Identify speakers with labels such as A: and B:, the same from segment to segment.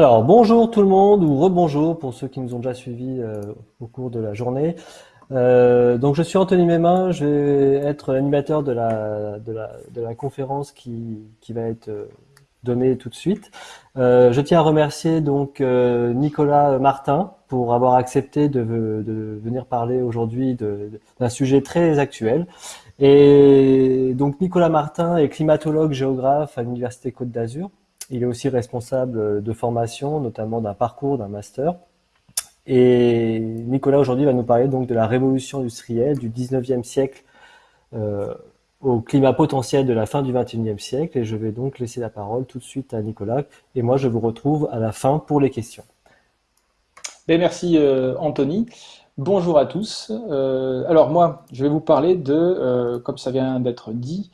A: Alors, bonjour tout le monde, ou rebonjour pour ceux qui nous ont déjà suivis euh, au cours de la journée. Euh, donc, je suis Anthony Mémin, je vais être l'animateur de la, conférence qui, va être euh, donnée tout de suite. Je tiens à remercier donc Nicolas Martin pour avoir accepté de, de venir parler aujourd'hui d'un sujet très actuel. Et donc, Nicolas Martin est climatologue géographe à l'Université Côte d'Azur. Il est aussi responsable de formation, notamment d'un parcours, d'un master. Et Nicolas aujourd'hui va nous parler donc de la révolution industrielle du 19e siècle euh, au climat potentiel de la fin du 21e siècle. Et je vais donc laisser la parole tout de suite à Nicolas. Et moi, je vous retrouve à la fin pour les questions.
B: Ben, merci euh, Anthony. Bonjour à tous. Euh, alors moi, je vais vous parler de, euh, comme ça vient d'être dit,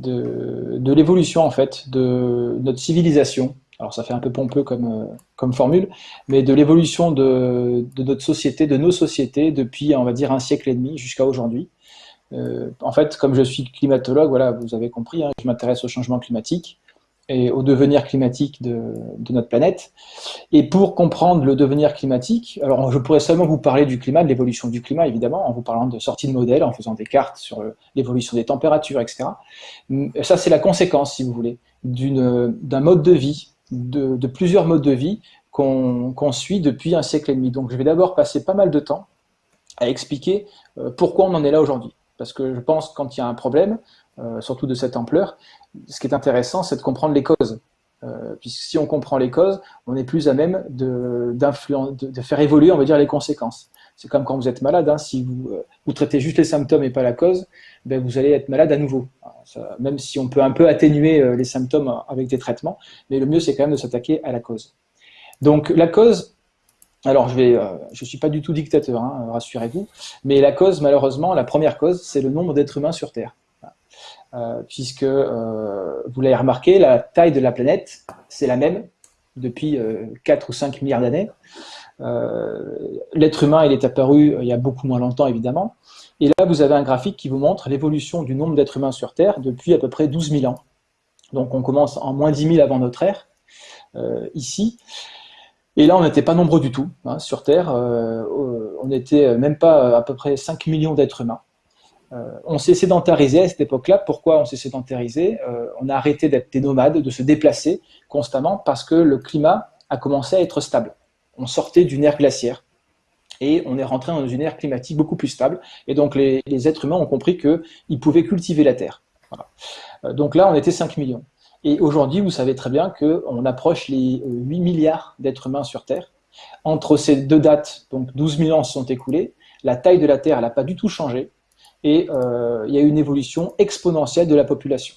B: de, l'évolution en fait de notre civilisation. Alors ça fait un peu pompeux comme, euh, comme formule, mais de l'évolution de, notre société, de nos sociétés depuis on va dire un siècle et demi jusqu'à aujourd'hui. Euh, en fait, comme je suis climatologue, voilà, vous avez compris, hein, je m'intéresse au changement climatique et au devenir climatique de, notre planète. Et pour comprendre le devenir climatique, alors je pourrais seulement vous parler du climat, de l'évolution du climat, évidemment, en vous parlant de sortie de modèles, en faisant des cartes sur l'évolution des températures, etc. Ça, c'est la conséquence, si vous voulez, d'un mode de vie, de, plusieurs modes de vie qu'on suit depuis un siècle et demi. Donc je vais d'abord passer pas mal de temps à expliquer euh, pourquoi on en est là aujourd'hui. Parce que je pense quand il y a un problème, surtout de cette ampleur, ce qui est intéressant, c'est de comprendre les causes. Euh, puisque si on comprend les causes, on est plus à même de, faire évoluer, on va dire, les conséquences. C'est comme quand vous êtes malade, hein, si vous, euh, vous, traitez juste les symptômes et pas la cause, ben vous allez être malade à nouveau. même si on peut un peu atténuer euh, les symptômes avec des traitements, mais le mieux c'est quand même de s'attaquer à la cause. Donc la cause, alors je je suis pas du tout dictateur, hein, rassurez-vous, mais la cause, malheureusement, la première cause, c'est le nombre d'êtres humains sur Terre. Euh, puisque, euh, vous l'avez remarqué, la taille de la planète, c'est la même depuis 4 euh, ou 5 milliards d'années. L'être humain, il est apparu il y a beaucoup moins longtemps, évidemment. Et là, vous avez un graphique qui vous montre l'évolution du nombre d'êtres humains sur Terre depuis à peu près 12 000 ans. Donc on commence en moins 10 000 avant notre ère, ici. Et là, on n'était pas nombreux du tout hein, sur Terre. on n'était même pas à peu près 5 millions d'êtres humains. Euh, on s'est sédentarisé à cette époque-là. Pourquoi on s'est sédentarisé? Euh, On a arrêté d'être des nomades, de se déplacer constamment parce que le climat a commencé à être stable. On sortait d'une ère glaciaire et on est rentré dans une ère climatique beaucoup plus stable. Et donc les, êtres humains ont compris qu'ils pouvaient cultiver la terre. Euh, donc là, on était 5 millions. Et aujourd'hui, vous savez très bien qu'on approche les 8 milliards d'êtres humains sur Terre. Entre ces deux dates, donc 12 000 ans se sont écoulés, la taille de la Terre n'a pas du tout changé et euh, il y a eu une évolution exponentielle de la population.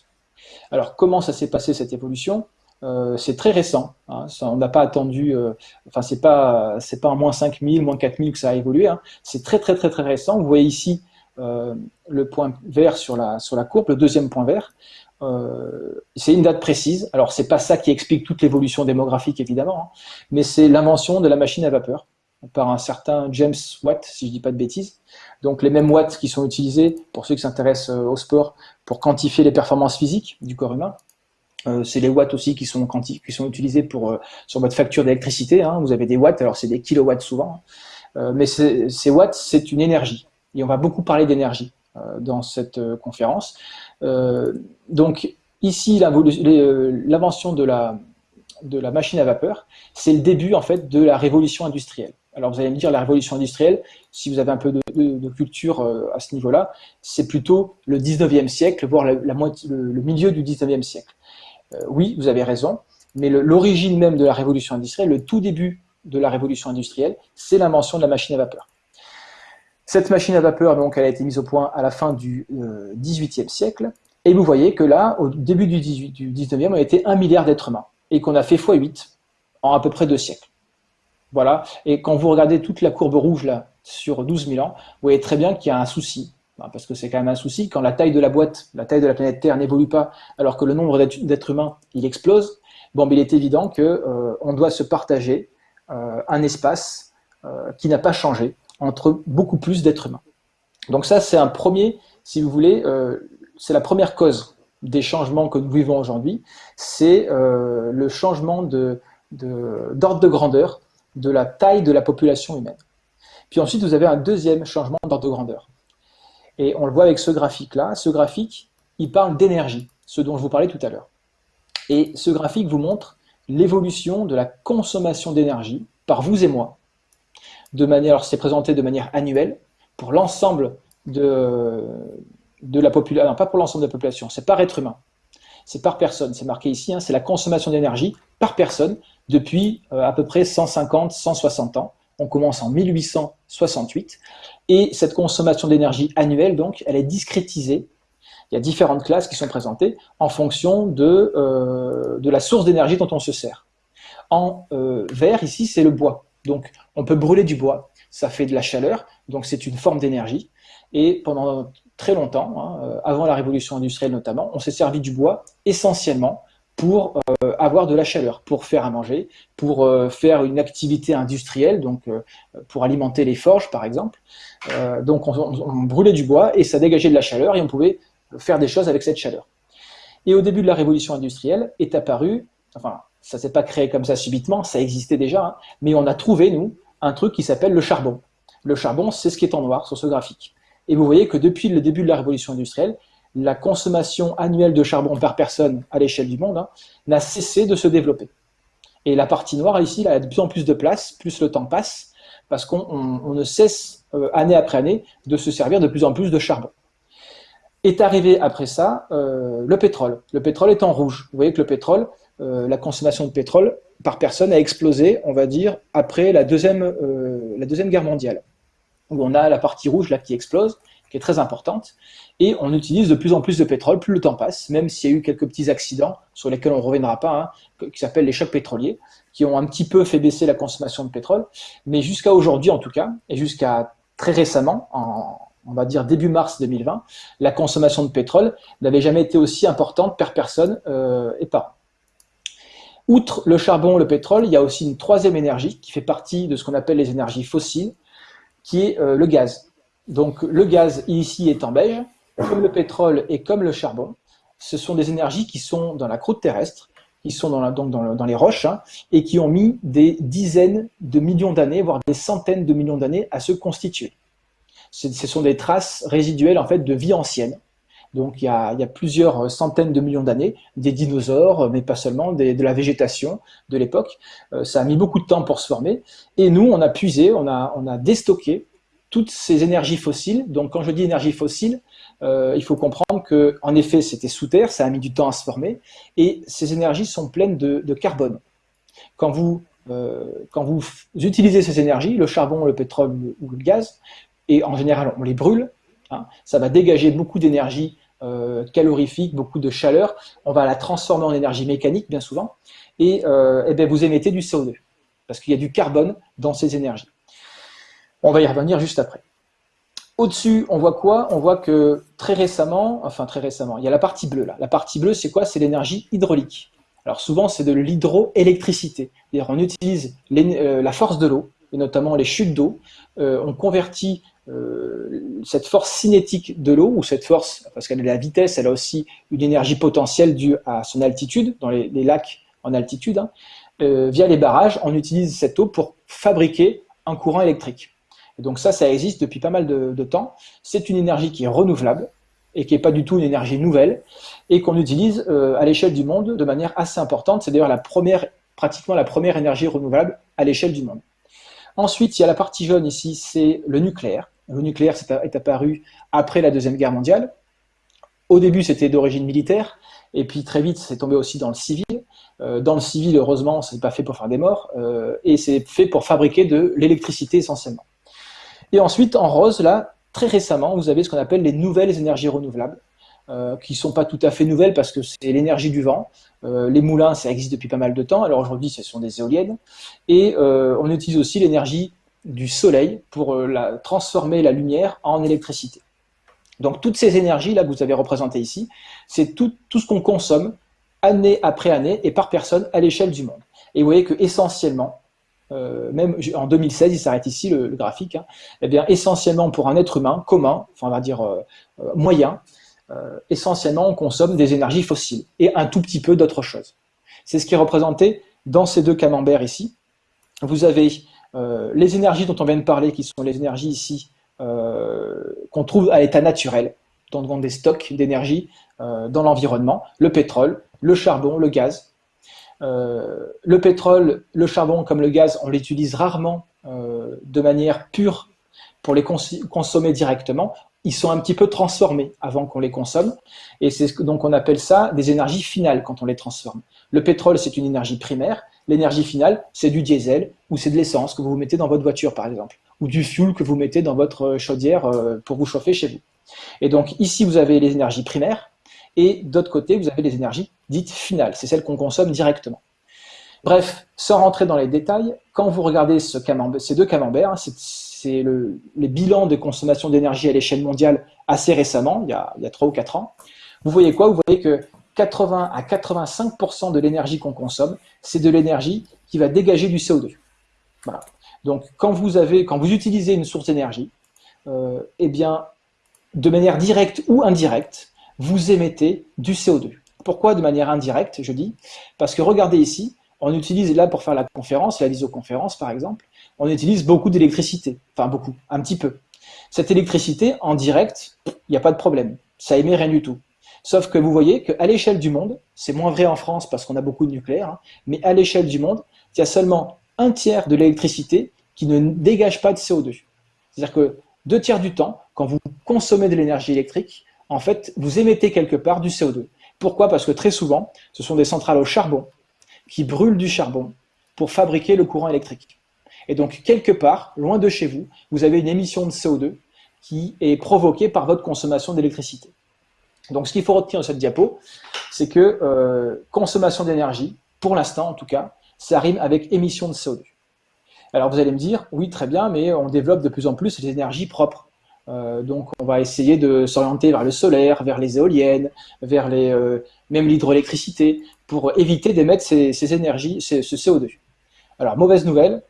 B: Alors comment ça s'est passé cette évolution? Euh, C'est très récent, hein, on n'a pas attendu, euh, enfin c'est pas c'est pas en moins 5000, moins 4000 que ça a évolué, hein. c'est très très très très récent. Vous voyez ici le point vert sur la, sur la courbe, le deuxième point vert, c'est une date précise. Alors, c'est pas ça qui explique toute l'évolution démographique, évidemment, hein, mais c'est l'invention de la machine à vapeur par un certain James Watt, si je dis pas de bêtises. Donc les mêmes watts qui sont utilisés, pour ceux qui s'intéressent euh, au sport, pour quantifier les performances physiques du corps humain. Euh, c'est les watts aussi qui sont, utilisés pour, euh, sur votre facture d'électricité. Hein. Vous avez des watts, alors c'est des kilowatts souvent. mais ces watts, c'est une énergie. Et on va beaucoup parler d'énergie dans cette conférence. donc ici, l'invention de la, de la machine à vapeur, c'est le début en fait de la révolution industrielle. Alors vous allez me dire, la révolution industrielle, si vous avez un peu de, culture euh, à ce niveau-là, c'est plutôt le 19e siècle, voire le, milieu du 19e siècle. Euh, oui, vous avez raison, mais l'origine même de la révolution industrielle, le tout début de la révolution industrielle, c'est l'invention de la machine à vapeur. Cette machine à vapeur, donc, elle a été mise au point à la fin du euh, 18e siècle, et vous voyez que là, au début du, 18, du 19e, on était un milliard d'êtres humains, et qu'on a fait x8 en à peu près deux siècles. Voilà. Et quand vous regardez toute la courbe rouge là sur 12 000 ans, vous voyez très bien qu'il y a un souci. Parce que c'est quand même un souci. Quand la taille de la boîte, la taille de la planète Terre n'évolue pas, alors que le nombre d'êtres humains, il explose, bon, il est évident qu'on euh, doit se partager euh, un espace euh, qui n'a pas changé entre beaucoup plus d'êtres humains. Donc ça, c'est un premier, si vous voulez, c'est la première cause des changements que nous vivons aujourd'hui, c'est le changement d'ordre de, grandeur de la taille de la population humaine. Puis ensuite, vous avez un deuxième changement d'ordre de grandeur. Et on le voit avec ce graphique-là. Ce graphique, il parle d'énergie, ce dont je vous parlais tout à l'heure. Et ce graphique vous montre l'évolution de la consommation d'énergie par vous et moi. De manière, c'est présenté de manière annuelle pour l'ensemble de, la population, non pas pour l'ensemble de la population, c'est par être humain, c'est par personne, c'est marqué ici, hein, c'est la consommation d'énergie par personne depuis euh, à peu près 150, 160 ans. On commence en 1868 et cette consommation d'énergie annuelle, donc, elle est discrétisée. Il y a différentes classes qui sont présentées en fonction de, euh, la source d'énergie dont on se sert. En euh, vert, ici, c'est le bois. Donc, on peut brûler du bois, ça fait de la chaleur, donc c'est une forme d'énergie. Et pendant très longtemps, hein, avant la révolution industrielle notamment, on s'est servi du bois essentiellement pour euh, avoir de la chaleur, pour faire à manger, pour euh, faire une activité industrielle, donc pour alimenter les forges par exemple. donc on, brûlait du bois et ça dégageait de la chaleur et on pouvait faire des choses avec cette chaleur. Et au début de la révolution industrielle est apparu, enfin ça s'est pas créé comme ça subitement, ça existait déjà, hein, mais on a trouvé nous un truc qui s'appelle le charbon. Le charbon, c'est ce qui est en noir sur ce graphique. Et vous voyez que depuis le début de la révolution industrielle, la consommation annuelle de charbon par personne à l'échelle du monde hein, n'a cessé de se développer. Et la partie noire ici, elle a de plus en plus de place, plus le temps passe, parce qu'on ne cesse euh, année après année de se servir de plus en plus de charbon. Est arrivé après ça euh, le pétrole. Le pétrole est en rouge. Vous voyez que le pétrole, euh, la consommation de pétrole par personne a explosé, on va dire, après la deuxième, guerre mondiale où on a la partie rouge là qui explose, qui est très importante, et on utilise de plus en plus de pétrole, plus le temps passe, même s'il y a eu quelques petits accidents sur lesquels on ne reviendra pas, hein, qui s'appellent les chocs pétroliers, qui ont un petit peu fait baisser la consommation de pétrole, mais jusqu'à aujourd'hui en tout cas, et jusqu'à très récemment, en, on va dire début mars 2020, la consommation de pétrole n'avait jamais été aussi importante per personne euh, et par an. Outre le charbon, le pétrole, il y a aussi une troisième énergie qui fait partie de ce qu'on appelle les énergies fossiles, qui est euh, le gaz. Donc le gaz ici est en beige, comme le pétrole et comme le charbon. Ce sont des énergies qui sont dans la croûte terrestre, qui sont dans, les roches, hein, et qui ont mis des dizaines de millions d'années, voire des centaines de millions d'années à se constituer. Ce sont des traces résiduelles en fait de vie ancienne. Donc il y a, plusieurs centaines de millions d'années, des dinosaures, mais pas seulement, de la végétation de l'époque. Euh, ça a mis beaucoup de temps pour se former. Et nous, on a puisé, on a déstocké toutes ces énergies fossiles. Donc quand je dis énergie fossile, euh, il faut comprendre que en effet, c'était sous terre, ça a mis du temps à se former, et ces énergies sont pleines de, carbone. Quand vous, euh, quand vous utilisez ces énergies, le charbon, le pétrole ou le gaz, et en général on les brûle, hein, ça va dégager beaucoup d'énergie euh, calorifique, beaucoup de chaleur, on va la transformer en énergie mécanique bien souvent, et, euh, eh bien vous émettez du CO2, parce qu'il y a du carbone dans ces énergies. On va y revenir juste après. Au-dessus, on voit quoi? On voit que très récemment, enfin très récemment, il y a la partie bleue là. La partie bleue, c'est quoi? C'est l'énergie hydraulique. Alors souvent, c'est de l'hydroélectricité. On utilise euh, la force de l'eau, et notamment les chutes d'eau. on convertit euh, cette force cinétique de l'eau, ou cette force, parce qu'elle a la vitesse, elle a aussi une énergie potentielle due à son altitude, dans les, lacs en altitude, hein, euh, via les barrages, on utilise cette eau pour fabriquer un courant électrique. Donc ça, ça existe depuis pas mal de, temps. C'est une énergie qui est renouvelable, et qui n'est pas du tout une énergie nouvelle, et qu'on utilise euh, à l'échelle du monde de manière assez importante. C'est d'ailleurs la première, pratiquement la première énergie renouvelable à l'échelle du monde. Ensuite, il y a la partie jaune ici, c'est le nucléaire. Le nucléaire est apparu après la Deuxième Guerre mondiale. Au début, c'était d'origine militaire, et puis très vite, c'est tombé aussi dans le civil. Euh, dans le civil, heureusement, ce n'est pas fait pour faire des morts, euh, et c'est fait pour fabriquer de l'électricité essentiellement. Et ensuite, en rose, là, très récemment, vous avez ce qu'on appelle les nouvelles énergies renouvelables, euh, qui ne sont pas tout à fait nouvelles parce que c'est l'énergie du vent. les moulins, ça existe depuis pas mal de temps, alors aujourd'hui, ce sont des éoliennes. Et on utilise aussi l'énergie du soleil pour euh, transformer la lumière en électricité. Donc toutes ces énergies là que vous avez représentées ici, c'est tout, tout ce qu'on consomme année après année et par personne à l'échelle du monde. Et vous voyez que essentiellement, euh, même en 2016, il s'arrête ici le, graphique, hein, eh bien essentiellement pour un être humain commun, enfin on va dire euh, moyen, essentiellement on consomme des énergies fossiles et un tout petit peu d'autres choses. C'est ce qui est représenté dans ces deux camemberts ici, vous avez euh, les énergies dont on vient de parler, qui sont les énergies ici euh, qu'on trouve à l'état naturel, dans des stocks d'énergie euh, dans l'environnement, le pétrole, le charbon, le gaz. Le pétrole, le charbon comme le gaz, on l'utilise rarement de manière pure pour les consommer directement. Ils sont un petit peu transformés avant qu'on les consomme. Et c'est donc on appelle ça des énergies finales quand on les transforme. Le pétrole, c'est une énergie primaire. L'énergie finale, c'est du diesel ou c'est de l'essence que vous mettez dans votre voiture, par exemple, ou du fuel que vous mettez dans votre chaudière euh, pour vous chauffer chez vous. Et donc ici, vous avez les énergies primaires, et d'autre côté, vous avez les énergies dites finales, c'est celles qu'on consomme directement. Bref, sans rentrer dans les détails, quand vous regardez ce ces deux camemberts, hein, c'est le, les bilans de consommation d'énergie à l'échelle mondiale assez récemment, il y, a, il y a 3 ou 4 ans, vous voyez quoi? Vous voyez que 80 à 85% de l'énergie qu'on consomme, c'est de l'énergie qui va dégager du CO2. Voilà. Donc, quand vous, avez, quand vous utilisez une source d'énergie, euh, eh bien, de manière directe ou indirecte, vous émettez du CO2. Pourquoi de manière indirecte, je dis? Parce que regardez ici, on utilise là pour faire la conférence, la visioconférence par exemple, on utilise beaucoup d'électricité. Enfin, beaucoup, un petit peu. Cette électricité, en direct, il n'y a pas de problème. Ça émet rien du tout. Sauf que vous voyez qu'à l'échelle du monde, c'est moins vrai en France parce qu'on a beaucoup de nucléaire, hein, mais à l'échelle du monde, il y a seulement un tiers de l'électricité qui ne dégage pas de CO2. C'est-à-dire que deux tiers du temps, quand vous consommez de l'énergie électrique, en fait, vous émettez quelque part du CO2. Pourquoi? Parce que très souvent, ce sont des centrales au charbon qui brûlent du charbon pour fabriquer le courant électrique. Et donc, quelque part, loin de chez vous, vous avez une émission de CO2 qui est provoquée par votre consommation d'électricité. Donc ce qu'il faut retenir de cette diapo, c'est que euh, consommation d'énergie, pour l'instant en tout cas, ça rime avec émission de CO2. Alors vous allez me dire, oui très bien, mais on développe de plus en plus les énergies propres. Euh, donc on va essayer de s'orienter vers le solaire, vers les éoliennes, vers les, euh, même l'hydroélectricité, pour éviter d'émettre ces, énergies, ce CO2. Alors mauvaise nouvelle,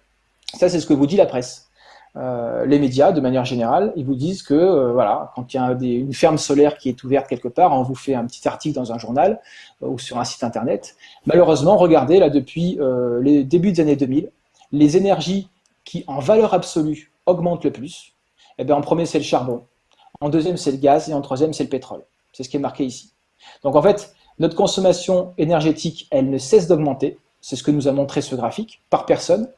B: ça c'est ce que vous dit la presse. Euh, les médias, de manière générale, ils vous disent que voilà, quand il y a une ferme solaire qui est ouverte quelque part, on vous fait un petit article dans un journal ou sur un site internet. Malheureusement, regardez là depuis les débuts des années 2000, les énergies qui, en valeur absolue, augmentent le plus. Eh bien, en premier, c'est le charbon. En deuxième, c'est le gaz. Et en troisième, c'est le pétrole. C'est ce qui est marqué ici. Donc, en fait, notre consommation énergétique, elle ne cesse d'augmenter. C'est ce que nous a montré ce graphique, par personne.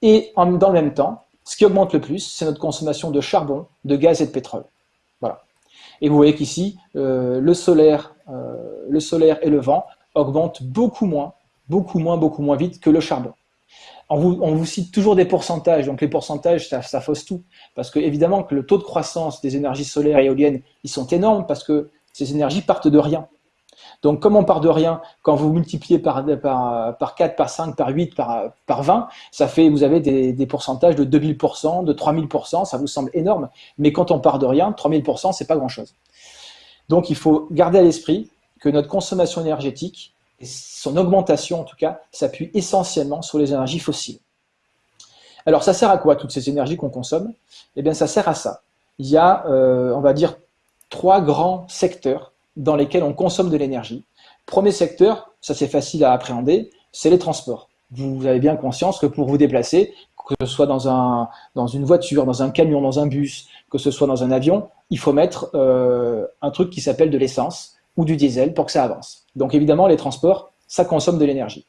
B: Et dans le même temps, ce qui augmente le plus, c'est notre consommation de charbon, de gaz et de pétrole. Voilà. Et vous voyez qu'ici, euh, le, euh, le solaire et le vent augmentent beaucoup moins, beaucoup moins, beaucoup moins vite que le charbon. On vous, cite toujours des pourcentages, donc les pourcentages, ça, fausse tout. Parce que évidemment que le taux de croissance des énergies solaires et éoliennes, ils sont énormes parce que ces énergies partent de rien. Donc, comme on part de rien, quand vous multipliez par, par, par 4, par 5, par 8, par, par 20, ça fait, vous avez des, des pourcentages de 2000%, de 3000%, ça vous semble énorme. Mais quand on part de rien, 3000%, c'est pas grand-chose. Donc, il faut garder à l'esprit que notre consommation énergétique, et son augmentation en tout cas, s'appuie essentiellement sur les énergies fossiles. Alors, ça sert à quoi, toutes ces énergies qu'on consomme? Eh bien, ça sert à ça. Il y a, euh, on va dire, trois grands secteurs dans lesquels on consomme de l'énergie. Premier secteur, ça c'est facile à appréhender, c'est les transports. Vous avez bien conscience que pour vous déplacer, que ce soit dans, un, dans une voiture, dans un camion, dans un bus, que ce soit dans un avion, il faut mettre euh, un truc qui s'appelle de l'essence ou du diesel pour que ça avance. Donc évidemment, les transports, ça consomme de l'énergie.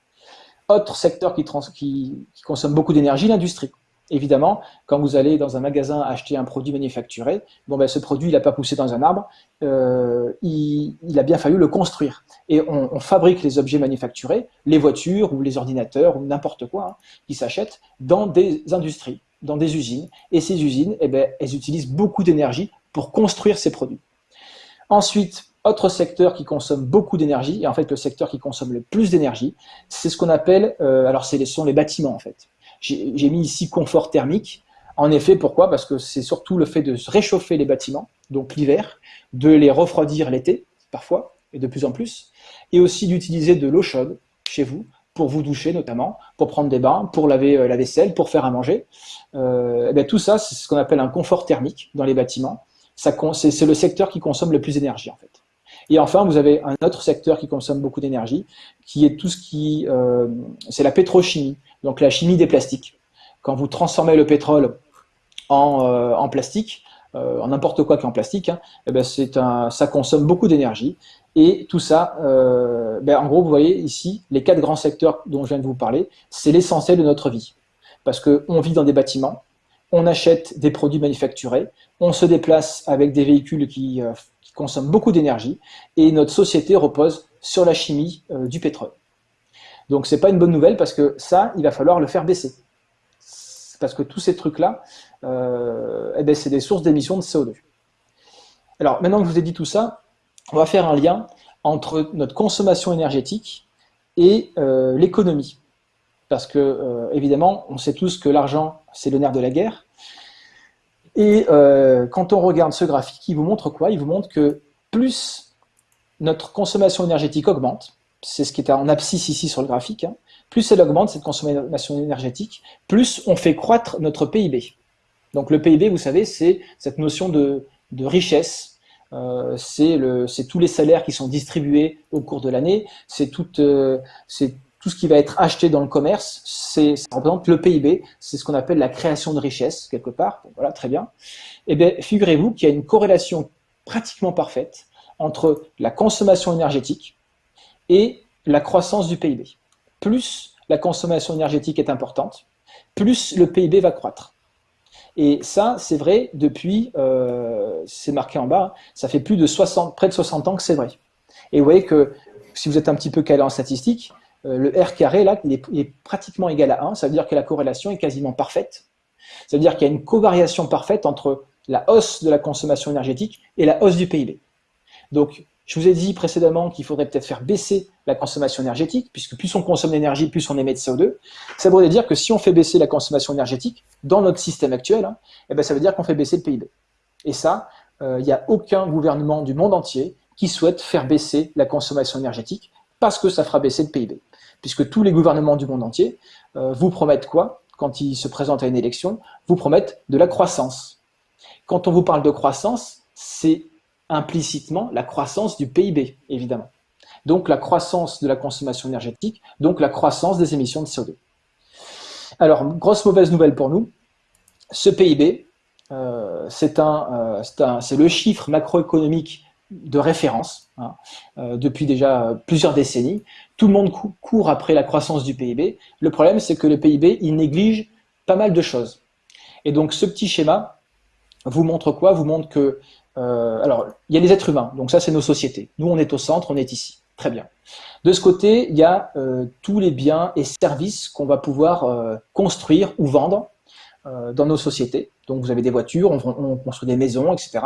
B: Autre secteur qui, consomme beaucoup d'énergie, l'industrie. Évidemment, quand vous allez dans un magasin acheter un produit manufacturé, bon ben, ce produit n'a pas poussé dans un arbre, euh, il, a bien fallu le construire. Et on, fabrique les objets manufacturés, les voitures ou les ordinateurs ou n'importe quoi, hein, qui s'achètent dans des industries, dans des usines. Et ces usines, eh ben, elles utilisent beaucoup d'énergie pour construire ces produits. Ensuite, autre secteur qui consomme beaucoup d'énergie, et en fait le secteur qui consomme le plus d'énergie, c'est ce qu'on appelle, euh, alors ce sont les bâtiments en fait. J'ai mis ici confort thermique. En effet, pourquoi? Parce que c'est surtout le fait de réchauffer les bâtiments, donc l'hiver, de les refroidir l'été, parfois, et de plus en plus, et aussi d'utiliser de l'eau chaude chez vous, pour vous doucher notamment, pour prendre des bains, pour laver euh, la vaisselle, pour faire à manger. Euh, eh tout ça, c'est ce qu'on appelle un confort thermique dans les bâtiments. C'est le secteur qui consomme le plus d'énergie en fait. Et enfin, vous avez un autre secteur qui consomme beaucoup d'énergie, qui est tout ce qui, euh, c'est la pétrochimie, donc la chimie des plastiques. Quand vous transformez le pétrole en, euh, plastique, euh, en n'importe quoi qui est en plastique, hein, eh ben un, ça consomme beaucoup d'énergie. Et tout ça, ben en gros, vous voyez ici, les quatre grands secteurs dont je viens de vous parler, c'est l'essentiel de notre vie. Parce qu'on vit dans des bâtiments, on achète des produits manufacturés, on se déplace avec des véhicules qui, qui consomment beaucoup d'énergie, et notre société repose sur la chimie euh, du pétrole. Donc c'est pas une bonne nouvelle parce que ça, il va falloir le faire baisser. Parce que tous ces trucs-là, euh, eh ben, c'est des sources d'émissions de CO2. Alors maintenant que je vous ai dit tout ça, on va faire un lien entre notre consommation énergétique et euh, l'économie. Parce que, évidemment, on sait tous que l'argent, c'est le nerf de la guerre. Et euh, quand on regarde ce graphique, il vous montre quoi? Il vous montre que plus notre consommation énergétique augmente, c'est ce qui est en abscisse ici sur le graphique, hein, plus elle augmente, cette consommation énergétique, plus on fait croître notre PIB. Donc le PIB, vous savez, c'est cette notion de, richesse euh, c'est tous les salaires qui sont distribués au cours de l'année, c'est euh, tout ce qui va être acheté dans le commerce, ça représente le PIB, c'est ce qu'on appelle la création de richesse, quelque part, voilà, très bien. Eh bien, figurez-vous qu'il y a une corrélation pratiquement parfaite entre la consommation énergétique et la croissance du PIB. Plus la consommation énergétique est importante, plus le PIB va croître. Et ça, c'est vrai depuis, euh, c'est marqué en bas, ça fait plus de 60, près de 60 ans que c'est vrai. Et vous voyez que si vous êtes un petit peu calé en statistique, le R carré, là, il est, pratiquement égal à 1, ça veut dire que la corrélation est quasiment parfaite. Ça veut dire qu'il y a une covariation parfaite entre la hausse de la consommation énergétique et la hausse du PIB. Donc, je vous ai dit précédemment qu'il faudrait peut-être faire baisser la consommation énergétique, puisque plus on consomme d'énergie, plus on émet de CO2. Ça voudrait dire que si on fait baisser la consommation énergétique, dans notre système actuel, hein, eh ben ça veut dire qu'on fait baisser le PIB. Et ça, euh, il n'y a aucun gouvernement du monde entier qui souhaite faire baisser la consommation énergétique, parce que ça fera baisser le PIB. Puisque tous les gouvernements du monde entier euh, vous promettent quoi quand ils se présentent à une élection? Vous promettent de la croissance. Quand on vous parle de croissance, c'est implicitement la croissance du PIB, évidemment. Donc la croissance de la consommation énergétique, donc la croissance des émissions de CO2. Alors, grosse mauvaise nouvelle pour nous, ce PIB, euh, euh, c'est le chiffre macroéconomique de référence hein, euh, depuis déjà plusieurs décennies. Tout le monde court après la croissance du PIB. Le problème, c'est que le PIB, il néglige pas mal de choses. Et donc, ce petit schéma vous montre quoi? Vous montre que euh, alors, il y a les êtres humains, donc ça c'est nos sociétés. Nous on est au centre, on est ici. Très bien. De ce côté, il y a euh, tous les biens et services qu'on va pouvoir construire ou vendre dans nos sociétés. Donc vous avez des voitures, on, construit des maisons, etc.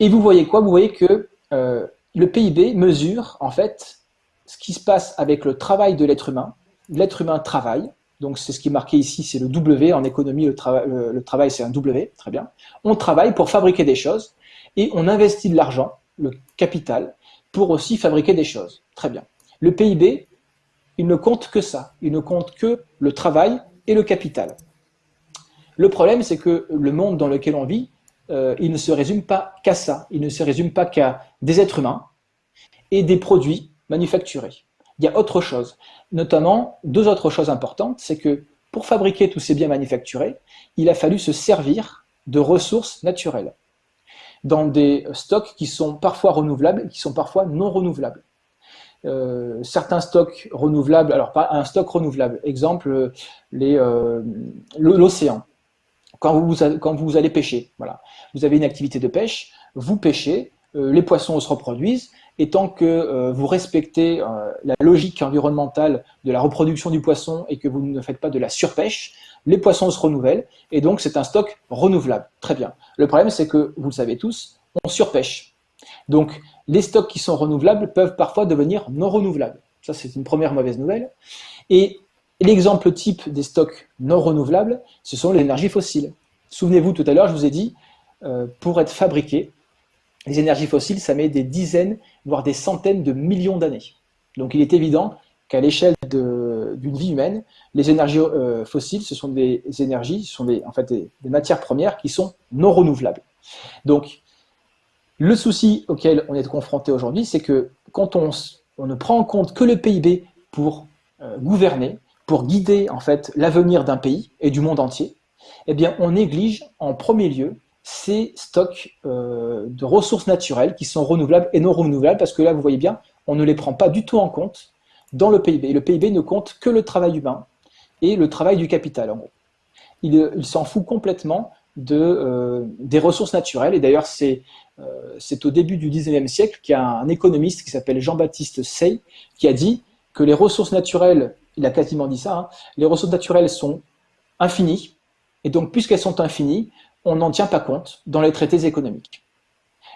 B: Et vous voyez quoi? Vous voyez que le PIB mesure en fait ce qui se passe avec le travail de l'être humain. L'être humain travaille, donc c'est ce qui est marqué ici, c'est le W. En économie, le, travail, c'est un W, très bien. On travaille pour fabriquer des choses et on investit de l'argent, le capital, pour aussi fabriquer des choses. Très bien. Le PIB, il ne compte que ça. Il ne compte que le travail et le capital. Le problème, c'est que le monde dans lequel on vit, euh, il ne se résume pas qu'à ça. Il ne se résume pas qu'à des êtres humains et des produits manufacturés il y a autre chose. Notamment, deux autres choses importantes, c'est que pour fabriquer tous ces biens manufacturés, il a fallu se servir de ressources naturelles dans des stocks qui sont parfois renouvelables et qui sont parfois non renouvelables. Euh, certains stocks renouvelables, alors pas un stock renouvelable, exemple euh, l'océan. Quand vous, vous allez pêcher, voilà. vous avez une activité de pêche, vous pêchez, euh, les poissons se reproduisent, et tant que euh, vous respectez euh, la logique environnementale de la reproduction du poisson et que vous ne faites pas de la surpêche, les poissons se renouvellent et donc c'est un stock renouvelable. Très bien. Le problème, c'est que, vous le savez tous, on surpêche. Donc les stocks qui sont renouvelables peuvent parfois devenir non renouvelables. Ça, c'est une première mauvaise nouvelle. Et l'exemple type des stocks non renouvelables, ce sont les énergies fossiles. Souvenez-vous, tout à l'heure, je vous ai dit, euh, pour être fabriqué, les énergies fossiles, ça met des dizaines, voire des centaines de millions d'années. Donc il est évident qu'à l'échelle d'une vie humaine, les énergies euh, fossiles, ce sont des énergies, ce sont en fait des, matières premières qui sont non renouvelables. Donc, Le souci auquel on est confronté aujourd'hui, c'est que quand on, ne prend en compte que le PIB pour euh, gouverner, pour guider en fait l'avenir d'un pays et du monde entier, eh bien on néglige en premier lieu ces stocks euh, de ressources naturelles qui sont renouvelables et non renouvelables, parce que là, vous voyez bien, on ne les prend pas du tout en compte dans le PIB. le PIB ne compte que le travail humain et le travail du capital, en gros. Il, il s'en fout complètement euh, des ressources naturelles. Et d'ailleurs, c'est euh, au début du 19e siècle qu'il y a un économiste qui s'appelle Jean-Baptiste Say qui a dit que les ressources naturelles, il a quasiment dit ça, hein, les ressources naturelles sont infinies, et donc puisqu'elles sont infinies, on n'en tient pas compte dans les traités économiques.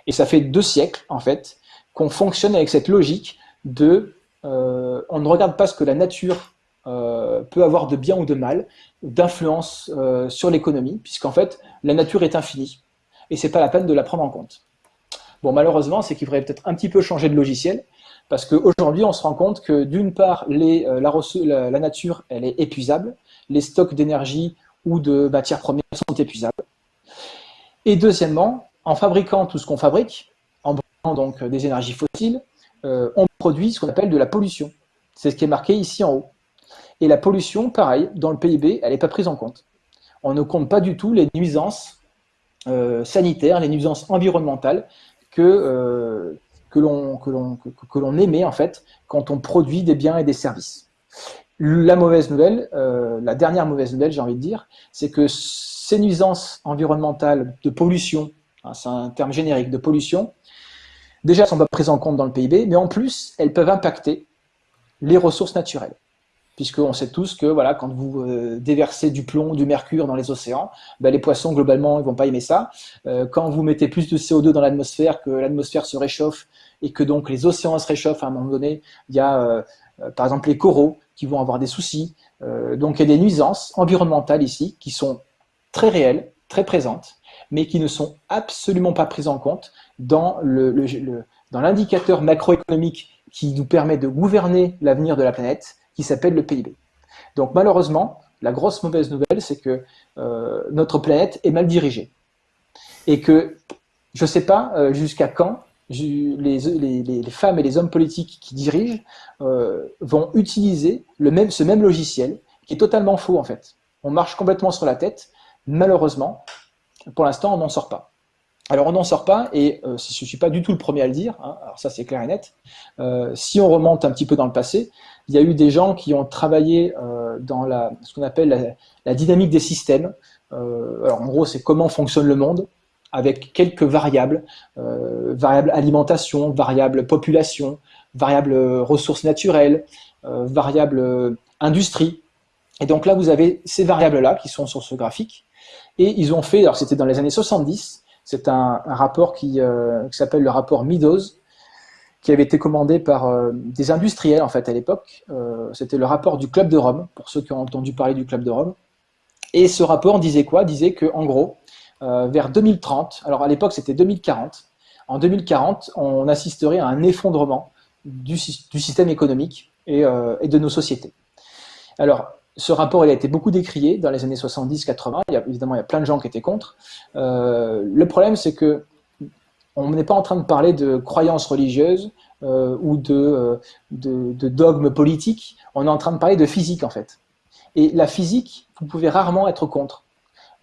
B: Et ça fait deux siècles, en fait, qu'on fonctionne avec cette logique de euh, on ne regarde pas ce que la nature euh, peut avoir de bien ou de mal, d'influence euh, sur l'économie, puisqu'en fait, la nature est infinie, et c'est pas la peine de la prendre en compte. Bon, malheureusement, c'est qu'il faudrait peut-être un petit peu changer de logiciel, parce qu'aujourd'hui, on se rend compte que d'une part, les, la, nature, elle est épuisable, les stocks d'énergie ou de matières premières sont épuisables. Et deuxièmement, en fabriquant tout ce qu'on fabrique, en brûlant donc des énergies fossiles, on produit ce qu'on appelle de la pollution. C'est ce qui est marqué ici en haut. Et la pollution, pareil, dans le PIB, elle n'est pas prise en compte. On ne compte pas du tout les nuisances euh, sanitaires, les nuisances environnementales que, euh, que l'on émet en fait quand on produit des biens et des services. La mauvaise nouvelle, euh, la dernière mauvaise nouvelle, j'ai envie de dire, c'est que ces nuisances environnementales de pollution, hein, c'est un terme générique de pollution, déjà sont pas prises en compte dans le PIB, mais en plus, elles peuvent impacter les ressources naturelles puisqu'on sait tous que voilà, quand vous euh, déversez du plomb, du mercure dans les océans, ben, les poissons, globalement, ils vont pas aimer ça. Euh, quand vous mettez plus de CO2 dans l'atmosphère, que l'atmosphère se réchauffe et que donc les océans se réchauffent à un moment donné, il y a euh, par exemple les coraux qui vont avoir des soucis. donc il y a des nuisances environnementales ici qui sont très réelles, très présentes, mais qui ne sont absolument pas prises en compte dans l'indicateur macroéconomique qui nous permet de gouverner l'avenir de la planète, qui s'appelle le PIB. Donc malheureusement, la grosse mauvaise nouvelle, c'est que euh, notre planète est mal dirigée. Et que je ne sais pas euh, jusqu'à quand les, femmes et les hommes politiques qui dirigent euh, vont utiliser le même, ce même logiciel, qui est totalement faux en fait. On marche complètement sur la tête. Malheureusement, pour l'instant, on n'en sort pas. Alors on n'en sort pas, et je ne suis pas du tout le premier à le dire, hein, alors ça c'est clair et net. si on remonte un petit peu dans le passé, il y a eu des gens qui ont travaillé euh, dans la, ce qu'on appelle la, dynamique des systèmes. Euh, alors en gros, c'est comment fonctionne le monde avec quelques variables, euh, variables alimentation, variables population, variables ressources naturelles, variables industrie. Et donc là, vous avez ces variables-là qui sont sur ce graphique. Et ils ont fait, alors c'était dans les années 70, c'est un, rapport qui, qui s'appelle le rapport Meadows, qui avait été commandé par euh, des industriels en fait à l'époque. Euh, c'était le rapport du Club de Rome, pour ceux qui ont entendu parler du Club de Rome. Et ce rapport disait quoi? Disait que en gros, euh, vers 2030, alors à l'époque c'était 2040, en 2040, on assisterait à un effondrement du, système économique et, et, de nos sociétés. Alors, ce rapport il a été beaucoup décrié dans les années 70-80. Évidemment, il y a plein de gens qui étaient contre. le problème, c'est que on n'est pas en train de parler de croyances religieuses euh, ou de, de, dogmes politiques, on est en train de parler de physique en fait. Et la physique, vous pouvez rarement être contre.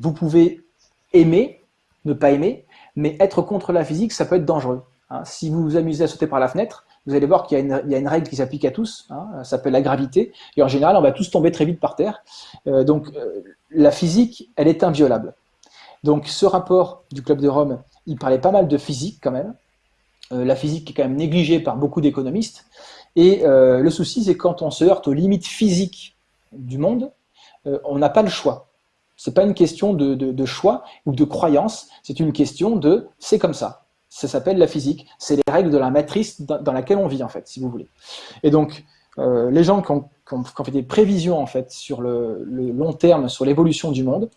B: Vous pouvez aimer, ne pas aimer, mais être contre la physique, ça peut être dangereux. Hein. Si vous vous amusez à sauter par la fenêtre, vous allez voir qu'il y, a une règle qui s'applique à tous, hein, ça s'appelle la gravité, et en général, on va tous tomber très vite par terre. Euh, donc, euh, la physique, elle est inviolable. Donc, ce rapport du Club de Rome, il parlait pas mal de physique quand même. Euh, la physique est quand même négligée par beaucoup d'économistes. Et le souci, c'est quand on se heurte aux limites physiques du monde, on n'a pas le choix. C'est pas une question de, choix ou de croyance, c'est une question de c'est comme ça. Ça s'appelle la physique. C'est les règles de la matrice dans, laquelle on vit, en fait, si vous voulez. Et donc, les gens qui ont, fait des prévisions, en fait, sur le, long terme, sur l'évolution du monde,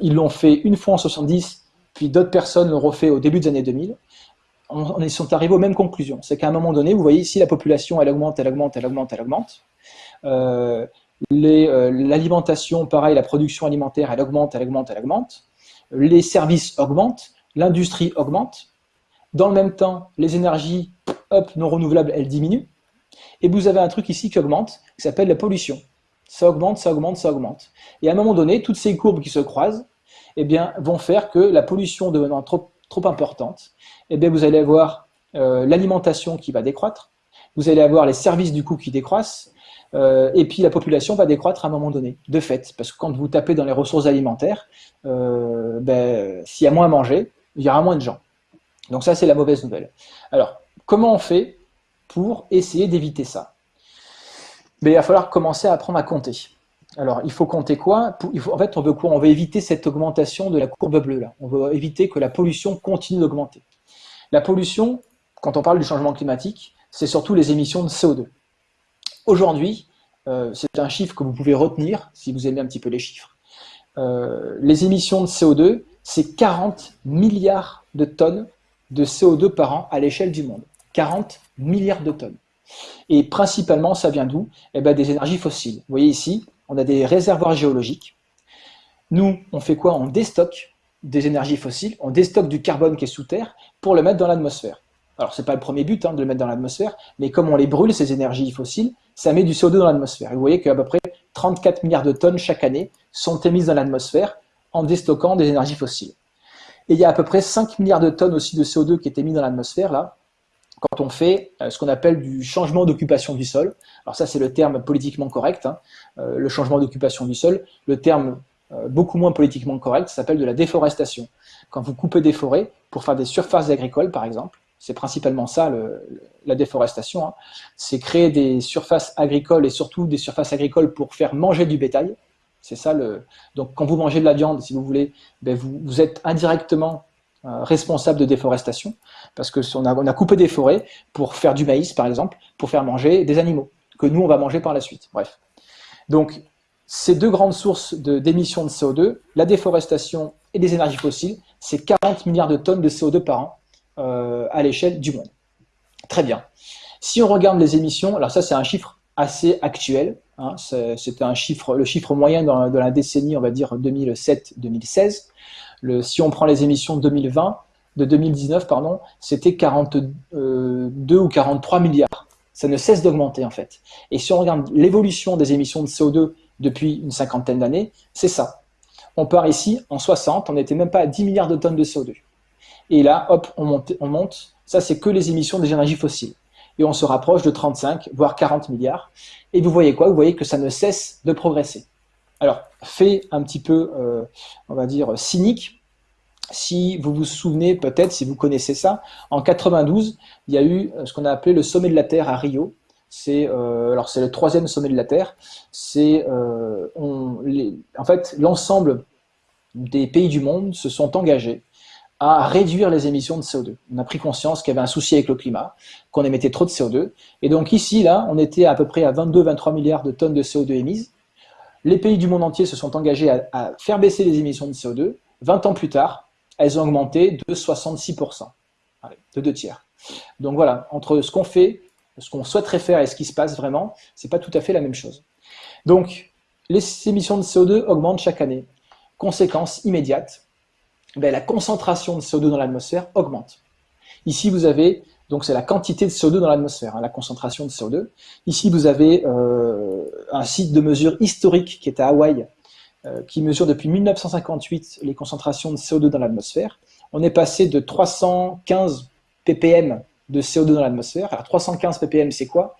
B: ils l'ont fait une fois en 70 puis d'autres personnes l'ont refait au début des années 2000, on, ils sont arrivés aux mêmes conclusions. C'est qu'à un moment donné, vous voyez ici, la population, elle augmente, elle augmente, elle augmente, elle augmente. Euh, euh, l'alimentation, pareil, la production alimentaire, elle augmente, elle augmente, elle augmente. Les services augmentent, l'industrie augmente. Dans le même temps, les énergies non renouvelables, elles diminuent. Et vous avez un truc ici qui augmente, qui s'appelle la pollution. Ça augmente, ça augmente, ça augmente. Et à un moment donné, toutes ces courbes qui se croisent eh vont faire que la pollution devenant trop, importante, eh vous allez avoir euh, l'alimentation qui va décroître, vous allez avoir les services du coup qui décroissent, euh, et puis la population va décroître à un moment donné, de fait, parce que quand vous tapez dans les ressources alimentaires, euh, ben, s'il y a moins à manger, il y aura moins de gens. Donc ça, c'est la mauvaise nouvelle. Alors, comment on fait pour essayer d'éviter ça? Ben, Il va falloir commencer à apprendre à compter. Alors, il faut compter quoi? En fait, on veut quoi? On veut éviter cette augmentation de la courbe bleue là. On veut éviter que la pollution continue d'augmenter. La pollution, quand on parle du changement climatique, c'est surtout les émissions de CO2. Aujourd'hui, euh, c'est un chiffre que vous pouvez retenir si vous aimez un petit peu les chiffres. Euh, les émissions de CO2, c'est 40 milliards de tonnes de CO2 par an à l'échelle du monde. 40 milliards de tonnes. Et principalement, ça vient d'où? Eh ben, Des énergies fossiles. Vous voyez ici, on a des réservoirs géologiques. Nous, on fait quoi? On déstocke des énergies fossiles, on déstocke du carbone qui est sous terre pour le mettre dans l'atmosphère. Alors, ce n'est pas le premier but hein, de le mettre dans l'atmosphère, mais comme on les brûle, ces énergies fossiles, ça met du CO2 dans l'atmosphère. Vous voyez qu'à peu près 34 milliards de tonnes chaque année sont émises dans l'atmosphère en déstockant des énergies fossiles. Et il y a à peu près 5 milliards de tonnes aussi de CO2 qui est émis dans l'atmosphère, là, quand on fait euh, ce qu'on appelle du changement d'occupation du sol. Alors ça, c'est le terme politiquement correct, hein, euh, le changement d'occupation du sol. Le terme euh, beaucoup moins politiquement correct s'appelle de la déforestation. Quand vous coupez des forêts pour faire des surfaces agricoles, par exemple, c'est principalement ça, la déforestation. Hein. C'est créer des surfaces agricoles et surtout des surfaces agricoles pour faire manger du bétail. C'est ça. Donc, quand vous mangez de la viande, si vous voulez, ben vous, êtes indirectement euh, responsable de déforestation parce que on a, on a coupé des forêts pour faire du maïs, par exemple, pour faire manger des animaux que nous on va manger par la suite. Bref. Donc, ces deux grandes sources d'émissions de, de CO2, la déforestation et les énergies fossiles, c'est 40 milliards de tonnes de CO2 par an euh, à l'échelle du monde. Très bien. Si on regarde les émissions, alors ça c'est un chiffre assez actuel, hein, c'est un chiffre, le chiffre moyen dans, de la décennie, on va dire 2007-2016. Si on prend les émissions de 2020, de 2019, pardon, c'était 42 euh, ou 43 milliards. Ça ne cesse d'augmenter en fait. Et si on regarde l'évolution des émissions de CO2 depuis une cinquantaine d'années, c'est ça. On part ici, en 60, on n'était même pas à 10 milliards de tonnes de CO2. Et là, hop, on monte. On monte. Ça, c'est que les émissions des énergies fossiles. Et on se rapproche de 35, voire 40 milliards. Et vous voyez quoi? Vous voyez que ça ne cesse de progresser. Alors, fait un petit peu, euh, on va dire, cynique, si vous vous souvenez peut-être, si vous connaissez ça, en 92, il y a eu euh, ce qu'on a appelé le sommet de la Terre à Rio. C'est euh, alors c'est le troisième sommet de la Terre. C'est en fait l'ensemble des pays du monde se sont engagés à réduire les émissions de CO2. On a pris conscience qu'il y avait un souci avec le climat, qu'on émettait trop de CO2. Et donc ici, là, on était à peu près à 22-23 milliards de tonnes de CO2 émises. Les pays du monde entier se sont engagés à, faire baisser les émissions de CO2. 20 ans plus tard, elles ont augmenté de 66%, de deux tiers. Donc voilà, entre ce qu'on fait, ce qu'on souhaiterait faire et ce qui se passe vraiment, c'est pas tout à fait la même chose. Donc, les émissions de CO2 augmentent chaque année. Conséquence immédiate, ben, la concentration de CO2 dans l'atmosphère augmente. Ici, vous avez, donc c'est la quantité de CO2 dans l'atmosphère, hein, la concentration de CO2. Ici, vous avez euh, un site de mesure historique qui est à Hawaï, euh, qui mesure depuis 1958 les concentrations de CO2 dans l'atmosphère. On est passé de 315 ppm de CO2 dans l'atmosphère. Alors 315 ppm, c'est quoi?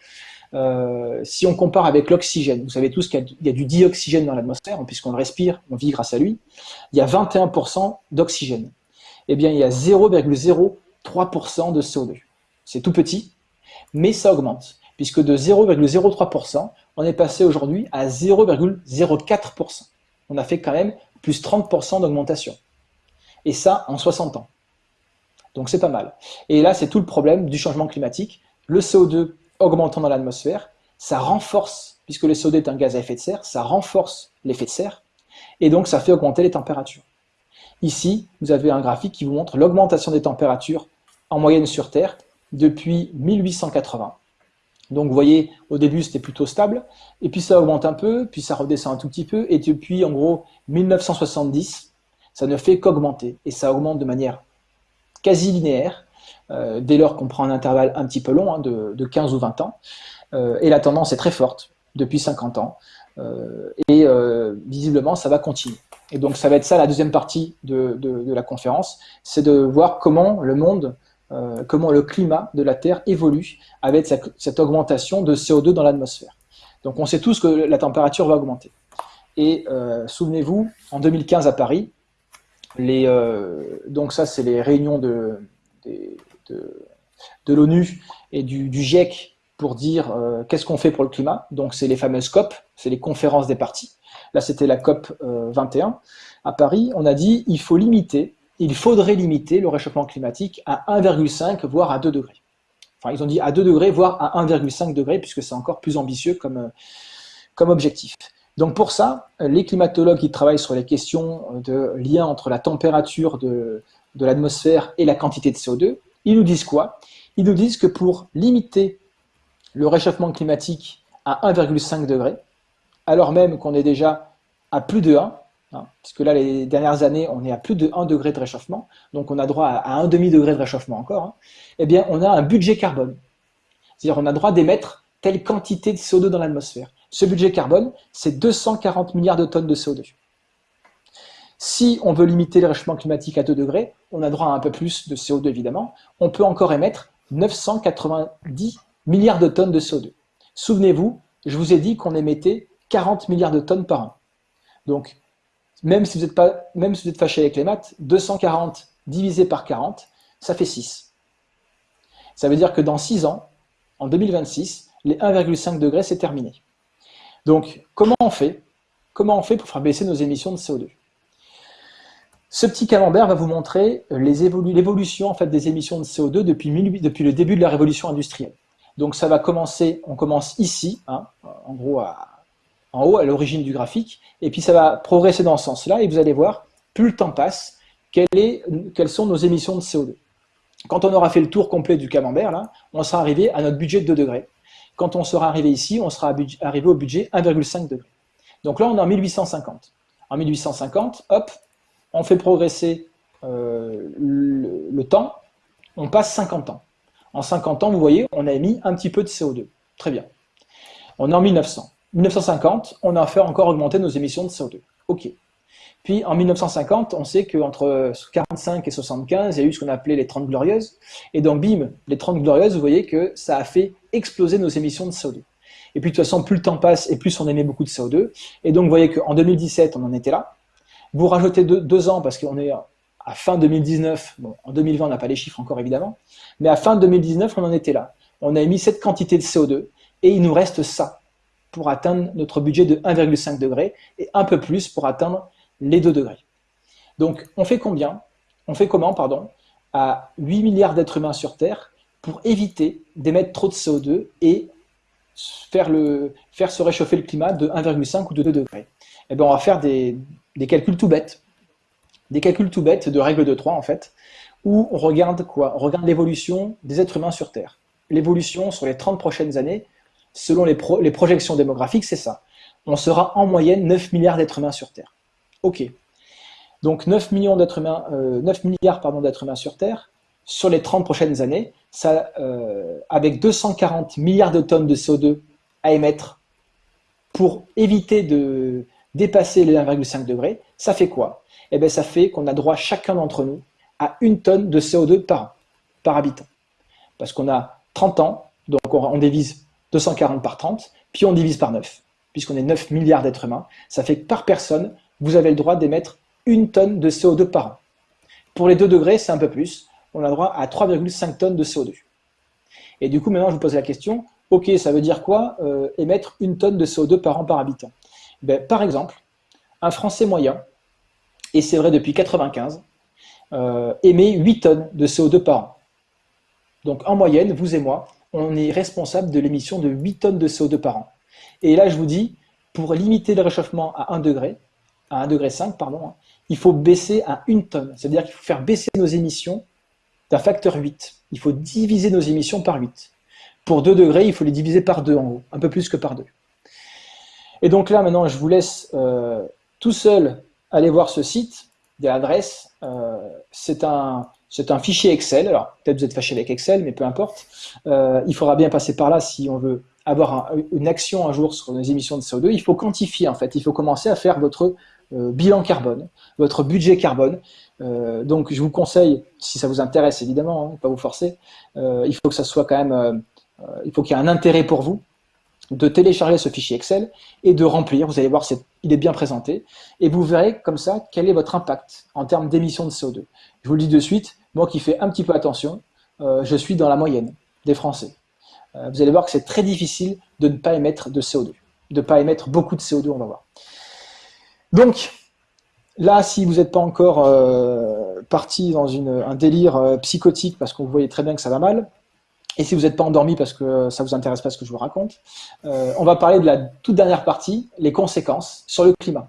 B: Euh, si on compare avec l'oxygène, vous savez tous qu'il y, a du dioxygène dans l'atmosphère, puisqu'on le respire, on vit grâce à lui, il y a 21% d'oxygène. Eh bien, il y a 0,03% de CO2. C'est tout petit, mais ça augmente, puisque de 0,03%, on est passé aujourd'hui à 0,04%. On a fait quand même plus 30% d'augmentation. Et ça en 60 ans. Donc c'est pas mal. Et là, c'est tout le problème du changement climatique. Le CO2 augmentant dans l'atmosphère, ça renforce, puisque le CO2 est un gaz à effet de serre, ça renforce l'effet de serre, et donc ça fait augmenter les températures. Ici, vous avez un graphique qui vous montre l'augmentation des températures en moyenne sur Terre depuis 1880. Donc vous voyez, au début c'était plutôt stable, et puis ça augmente un peu, puis ça redescend un tout petit peu, et depuis en gros 1970, ça ne fait qu'augmenter, et ça augmente de manière quasi linéaire, dès lors qu'on prend un intervalle un petit peu long, hein, de, de, 15 ou 20 ans, et la tendance est très forte depuis 50 ans, et visiblement ça va continuer. Et donc ça va être ça la deuxième partie de, la conférence, c'est de voir comment le monde euh, comment le climat de la Terre évolue avec cette, augmentation de CO2 dans l'atmosphère. Donc on sait tous que la température va augmenter. Et euh, souvenez-vous, en 2015 à Paris, euh, donc ça c'est les réunions de, de, l'ONU et du, GIEC pour dire qu'est-ce qu'on fait pour le climat. Donc c'est les fameuses COP, c'est les conférences des partis. Là c'était la COP 21 à Paris. On a dit il faut limiter il faudrait limiter le réchauffement climatique à 1,5 voire à 2 degrés. Enfin, ils ont dit à 2 degrés, voire à 1,5 degrés, puisque c'est encore plus ambitieux comme, euh, comme objectif. Donc pour ça, les climatologues qui travaillent sur les questions de lien entre la température de, de l'atmosphère et la quantité de CO2, ils nous disent quoi? Ils nous disent que pour limiter le réchauffement climatique à 1,5 degrés, alors même qu'on est déjà à plus de 1, Hein, puisque là, les dernières années, on est à plus de 1 degré de réchauffement, donc on a droit à, un demi-degré de réchauffement encore, hein. eh bien, on a un budget carbone. C'est-à-dire, on a droit d'émettre telle quantité de CO2 dans l'atmosphère. Ce budget carbone, c'est 240 milliards de tonnes de CO2. Si on veut limiter le réchauffement climatique à 2 degrés, on a droit à un peu plus de CO2 évidemment, on peut encore émettre 990 milliards de tonnes de CO2. Souvenez-vous, je vous ai dit qu'on émettait 40 milliards de tonnes par an. Donc, même si vous êtes, pas, même si vous êtes fâché avec les maths, 240 divisé par 40, ça fait 6. Ça veut dire que dans 6 ans, en 2026, les 1,5 degrés, c'est terminé. Donc, comment on fait? Comment on fait pour faire baisser nos émissions de CO2 Ce petit camembert va vous montrer l'évolution en fait, des émissions de CO2 depuis, le début de la révolution industrielle. Donc ça va commencer, on commence ici, hein, en gros en haut à l'origine du graphique, et puis ça va progresser dans ce sens-là, et vous allez voir, plus le temps passe, quelles sont nos émissions de CO2. Quand on aura fait le tour complet du camembert, là, on sera arrivé à notre budget de 2 degrés. Quand on sera arrivé ici, on sera arrivé au budget 1,5 degrés. Donc là, on est en 1850. En 1850, hop, on fait progresser euh, le, temps, on passe 50 ans. En 50 ans, vous voyez, on a émis un petit peu de CO2. Très bien. On est en 1900. 1950, on a fait encore augmenter nos émissions de CO2. OK. Puis en 1950, on sait qu'entre 45 et 75, il y a eu ce qu'on appelait les 30 glorieuses. Et donc, bim, les 30 glorieuses, vous voyez que ça a fait exploser nos émissions de CO2. Et puis de toute façon, plus le temps passe et plus on émet beaucoup de CO2. Et donc, vous voyez qu'en 2017, on en était là. Vous rajoutez deux, ans parce qu'on est à fin 2019. Bon, en 2020, on n'a pas les chiffres encore évidemment. Mais à fin 2019, on en était là. On a émis cette quantité de CO2 et il nous reste ça pour atteindre notre budget de 1,5 degré et un peu plus pour atteindre les 2 degrés. Donc on fait combien? On fait comment, pardon À 8 milliards d'êtres humains sur Terre pour éviter d'émettre trop de CO2 et faire, faire se réchauffer le climat de 1,5 ou de 2 degrés? Eh bien, on va faire des, des calculs tout bêtes, des calculs tout bêtes de règle de 3 en fait, où on regarde quoi? On regarde l'évolution des êtres humains sur Terre. L'évolution sur les 30 prochaines années selon les, projections démographiques, c'est ça. On sera en moyenne 9 milliards d'êtres humains sur Terre. Ok. Donc 9, millions humains, 9 euh, milliards d'êtres humains sur Terre, sur les 30 prochaines années, ça, euh, avec 240 milliards de tonnes de CO2 à émettre pour éviter de dépasser les 1,5 degrés, ça fait quoi? Eh bien ça fait qu'on a droit chacun d'entre nous à une tonne de CO2 par an, par habitant. Parce qu'on a 30 ans, donc on, divise 240 par 30, puis on divise par 9, puisqu'on est 9 milliards d'êtres humains. Ça fait que par personne, vous avez le droit d'émettre une tonne de CO2 par an. Pour les 2 degrés, c'est un peu plus. On a droit à 3,5 tonnes de CO2. Et du coup, maintenant, je vous pose la question, ok, ça veut dire quoi euh, émettre une tonne de CO2 par an par habitant? Ben, Par exemple, un Français moyen, et c'est vrai depuis 95, euh, émet 8 tonnes de CO2 par an. Donc en moyenne, vous et moi, on est responsable de l'émission de 8 tonnes de CO2 par an. Et là, je vous dis, pour limiter le réchauffement à 1 degré, à 1 degré 5, pardon, hein, il faut baisser à 1 tonne. C'est-à-dire qu'il faut faire baisser nos émissions d'un facteur 8. Il faut diviser nos émissions par 8. Pour 2 degrés, il faut les diviser par 2 en haut, un peu plus que par 2. Et donc là, maintenant, je vous laisse euh, tout seul aller voir ce site, des adresses. Euh, c'est un, un fichier Excel. Alors, peut-être vous êtes fâché avec Excel, mais peu importe. Euh, il faudra bien passer par là si on veut avoir une action un jour sur les émissions de CO2. Il faut quantifier, en fait. Il faut commencer à faire votre bilan carbone, votre budget carbone. Donc, je vous conseille, si ça vous intéresse, évidemment, hein, pas vous forcer, il faut que ça soit quand même, il faut qu'il y ait un intérêt pour vous de télécharger ce fichier Excel et de remplir. Vous allez voir, il est bien présenté. Et vous verrez comme ça quel est votre impact en termes d'émissions de CO2. Je vous le dis de suite, moi qui fais un petit peu attention, euh, je suis dans la moyenne des Français. Euh, vous allez voir que c'est très difficile de ne pas émettre de CO2, de ne pas émettre beaucoup de CO2, on va voir. Donc, là, si vous n'êtes pas encore euh, parti dans un délire psychotique, parce que vous voyez très bien que ça va mal, et si vous n'êtes pas endormi parce que ça vous intéresse pas ce que je vous raconte, on va parler de la toute dernière partie, les conséquences sur le climat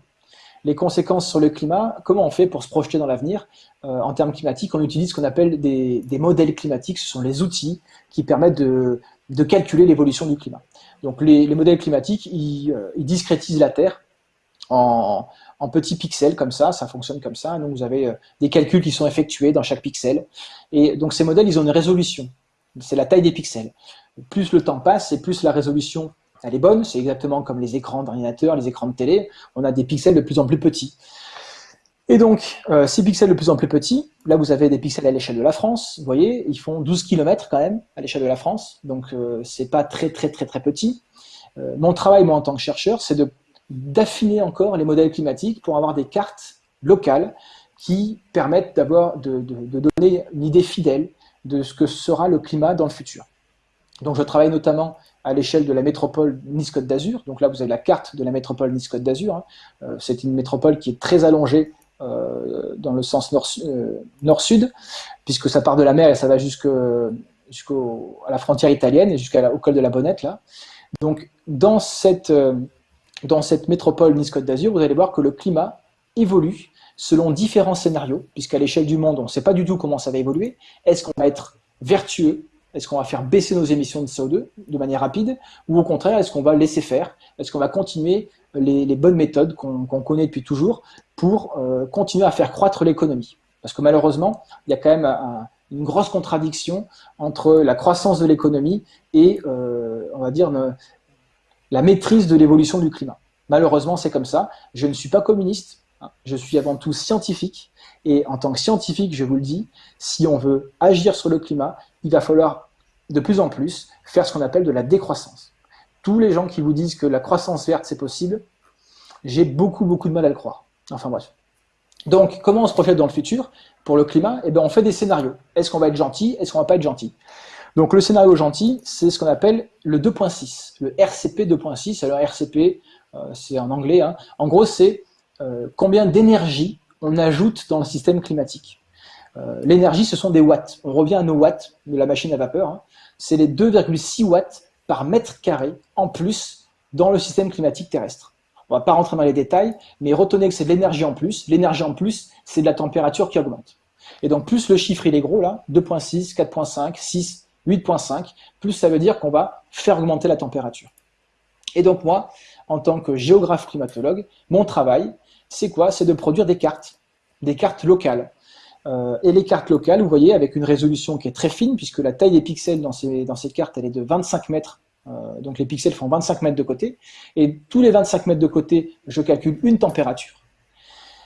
B: les conséquences sur le climat, comment on fait pour se projeter dans l'avenir euh, en termes climatiques? On utilise ce qu'on appelle des, modèles climatiques, ce sont les outils qui permettent de, calculer l'évolution du climat. Donc les, modèles climatiques, euh, ils, discrétisent la Terre en, petits pixels comme ça, ça fonctionne comme ça. Donc vous avez euh, des calculs qui sont effectués dans chaque pixel. Et donc ces modèles, ils ont une résolution. C'est la taille des pixels. Plus le temps passe et plus la résolution elle est bonne, c'est exactement comme les écrans d'ordinateur, les écrans de télé, on a des pixels de plus en plus petits. Et donc, euh, ces pixels de plus en plus petits, là vous avez des pixels à l'échelle de la France, vous voyez, ils font 12 km quand même à l'échelle de la France, donc euh, c'est pas très très très très petit. Euh, mon travail, moi en tant que chercheur, c'est d'affiner encore les modèles climatiques pour avoir des cartes locales qui permettent d'avoir de, de, donner une idée fidèle de ce que sera le climat dans le futur. Donc je travaille notamment à l'échelle de la métropole Nice-Côte d'Azur. Donc là, vous avez la carte de la métropole Nice-Côte d'Azur. Hein. Euh, c'est une métropole qui est très allongée euh, dans le sens euh, nord-sud, puisque ça part de la mer et ça va jusqu'à la frontière italienne et jusqu'au col de la Bonnette. Là. Donc dans cette, dans cette métropole Nice-Côte d'Azur, vous allez voir que le climat évolue selon différents scénarios, puisqu'à l'échelle du monde, on ne sait pas du tout comment ça va évoluer. Est-ce qu'on va être vertueux? Est-ce qu'on va faire baisser nos émissions de CO2 de manière rapide? Ou au contraire, est-ce qu'on va laisser faire? Est-ce qu'on va continuer les, bonnes méthodes qu'on connaît depuis toujours pour euh, continuer à faire croître l'économie? Parce que malheureusement, il y a quand même une grosse contradiction entre la croissance de l'économie et, euh, on va dire, la maîtrise de l'évolution du climat. Malheureusement, c'est comme ça. Je ne suis pas communiste. Je suis avant tout scientifique. Et en tant que scientifique, je vous le dis, si on veut agir sur le climat, il va falloir de plus en plus faire ce qu'on appelle de la décroissance. Tous les gens qui vous disent que la croissance verte c'est possible, j'ai beaucoup beaucoup de mal à le croire. Enfin bref. Donc comment on se projette dans le futur pour le climat? Eh bien on fait des scénarios. Est-ce qu'on va être gentil? Est-ce qu'on va pas être gentil? Donc le scénario gentil, c'est ce qu'on appelle le 2.6, le RCP 2.6. Alors RCP, euh, c'est en anglais. Hein. En gros, c'est euh, combien d'énergie on ajoute dans le système climatique. Euh, l'énergie, ce sont des watts. On revient à nos watts de la machine à vapeur. Hein. C'est les 2,6 watts par mètre carré en plus dans le système climatique terrestre. On ne va pas rentrer dans les détails, mais retenez que c'est de l'énergie en plus. L'énergie en plus, c'est de la température qui augmente. Et donc plus le chiffre il est gros là, 2.6, 4.5, 6, 8.5, plus ça veut dire qu'on va faire augmenter la température. Et donc moi, en tant que géographe climatologue, mon travail, c'est quoi? C'est de produire des cartes, des cartes locales. Euh, et les cartes locales, vous voyez, avec une résolution qui est très fine, puisque la taille des pixels dans ces, dans ces cartes, elle est de 25 mètres. Euh, donc les pixels font 25 mètres de côté. Et tous les 25 mètres de côté, je calcule une température.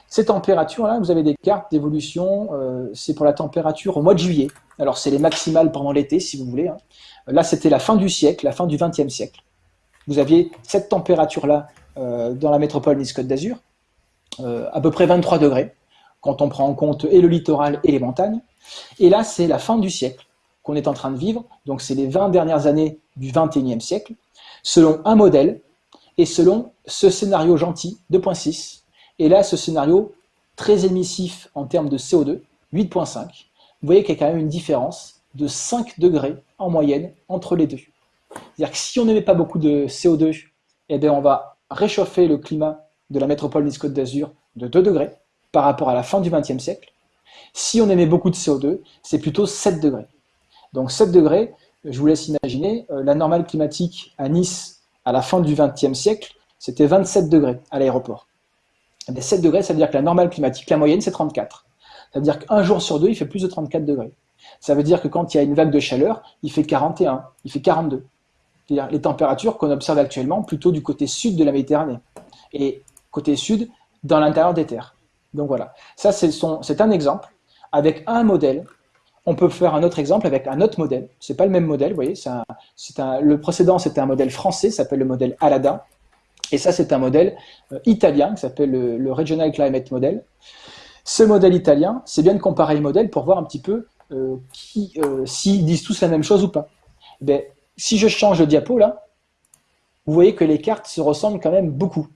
B: Ces températures-là, vous avez des cartes d'évolution, euh, c'est pour la température au mois de juillet. Alors c'est les maximales pendant l'été, si vous voulez. Hein. Là, c'était la fin du siècle, la fin du XXe siècle. Vous aviez cette température-là dans la métropole Nice-Côte d'Azur, à peu près 23 degrés quand on prend en compte et le littoral et les montagnes. Et là, c'est la fin du siècle qu'on est en train de vivre, donc c'est les 20 dernières années du 21e siècle, selon un modèle et selon ce scénario gentil 2.6. Et là, ce scénario très émissif en termes de CO2, 8.5, vous voyez qu'il y a quand même une différence de 5 degrés en moyenne entre les deux. C'est-à-dire que si on n'émet pas beaucoup de CO2, eh bien on va réchauffer le climat de la métropole Nice-Côte d'Azur de 2 degrés, par rapport à la fin du XXe siècle. Si on émet beaucoup de CO2, c'est plutôt 7 degrés. Donc 7 degrés, je vous laisse imaginer, euh, la normale climatique à Nice à la fin du XXe siècle, c'était 27 degrés à l'aéroport. 7 degrés, ça veut dire que la normale climatique, la moyenne, c'est 34. Ça veut dire qu'un jour sur deux, il fait plus de 34 degrés. Ça veut dire que quand il y a une vague de chaleur, il fait 41, il fait 42. C'est-à-dire les températures qu'on observe actuellement plutôt du côté sud de la Méditerranée. Et côté sud, dans l'intérieur des terres. Donc voilà. Ça, c'est un exemple avec un modèle. On peut faire un autre exemple avec un autre modèle. C'est pas le même modèle, vous voyez. Un, le précédent, c'était un modèle français, s'appelle le modèle Alada. Et ça, c'est un modèle euh, italien qui s'appelle le, Regional Climate Model. Ce modèle italien, c'est bien de comparer les modèles pour voir un petit peu euh, euh, s'ils disent tous la même chose ou pas. Ben, si je change de diapo là, vous voyez que les cartes se ressemblent quand même beaucoup.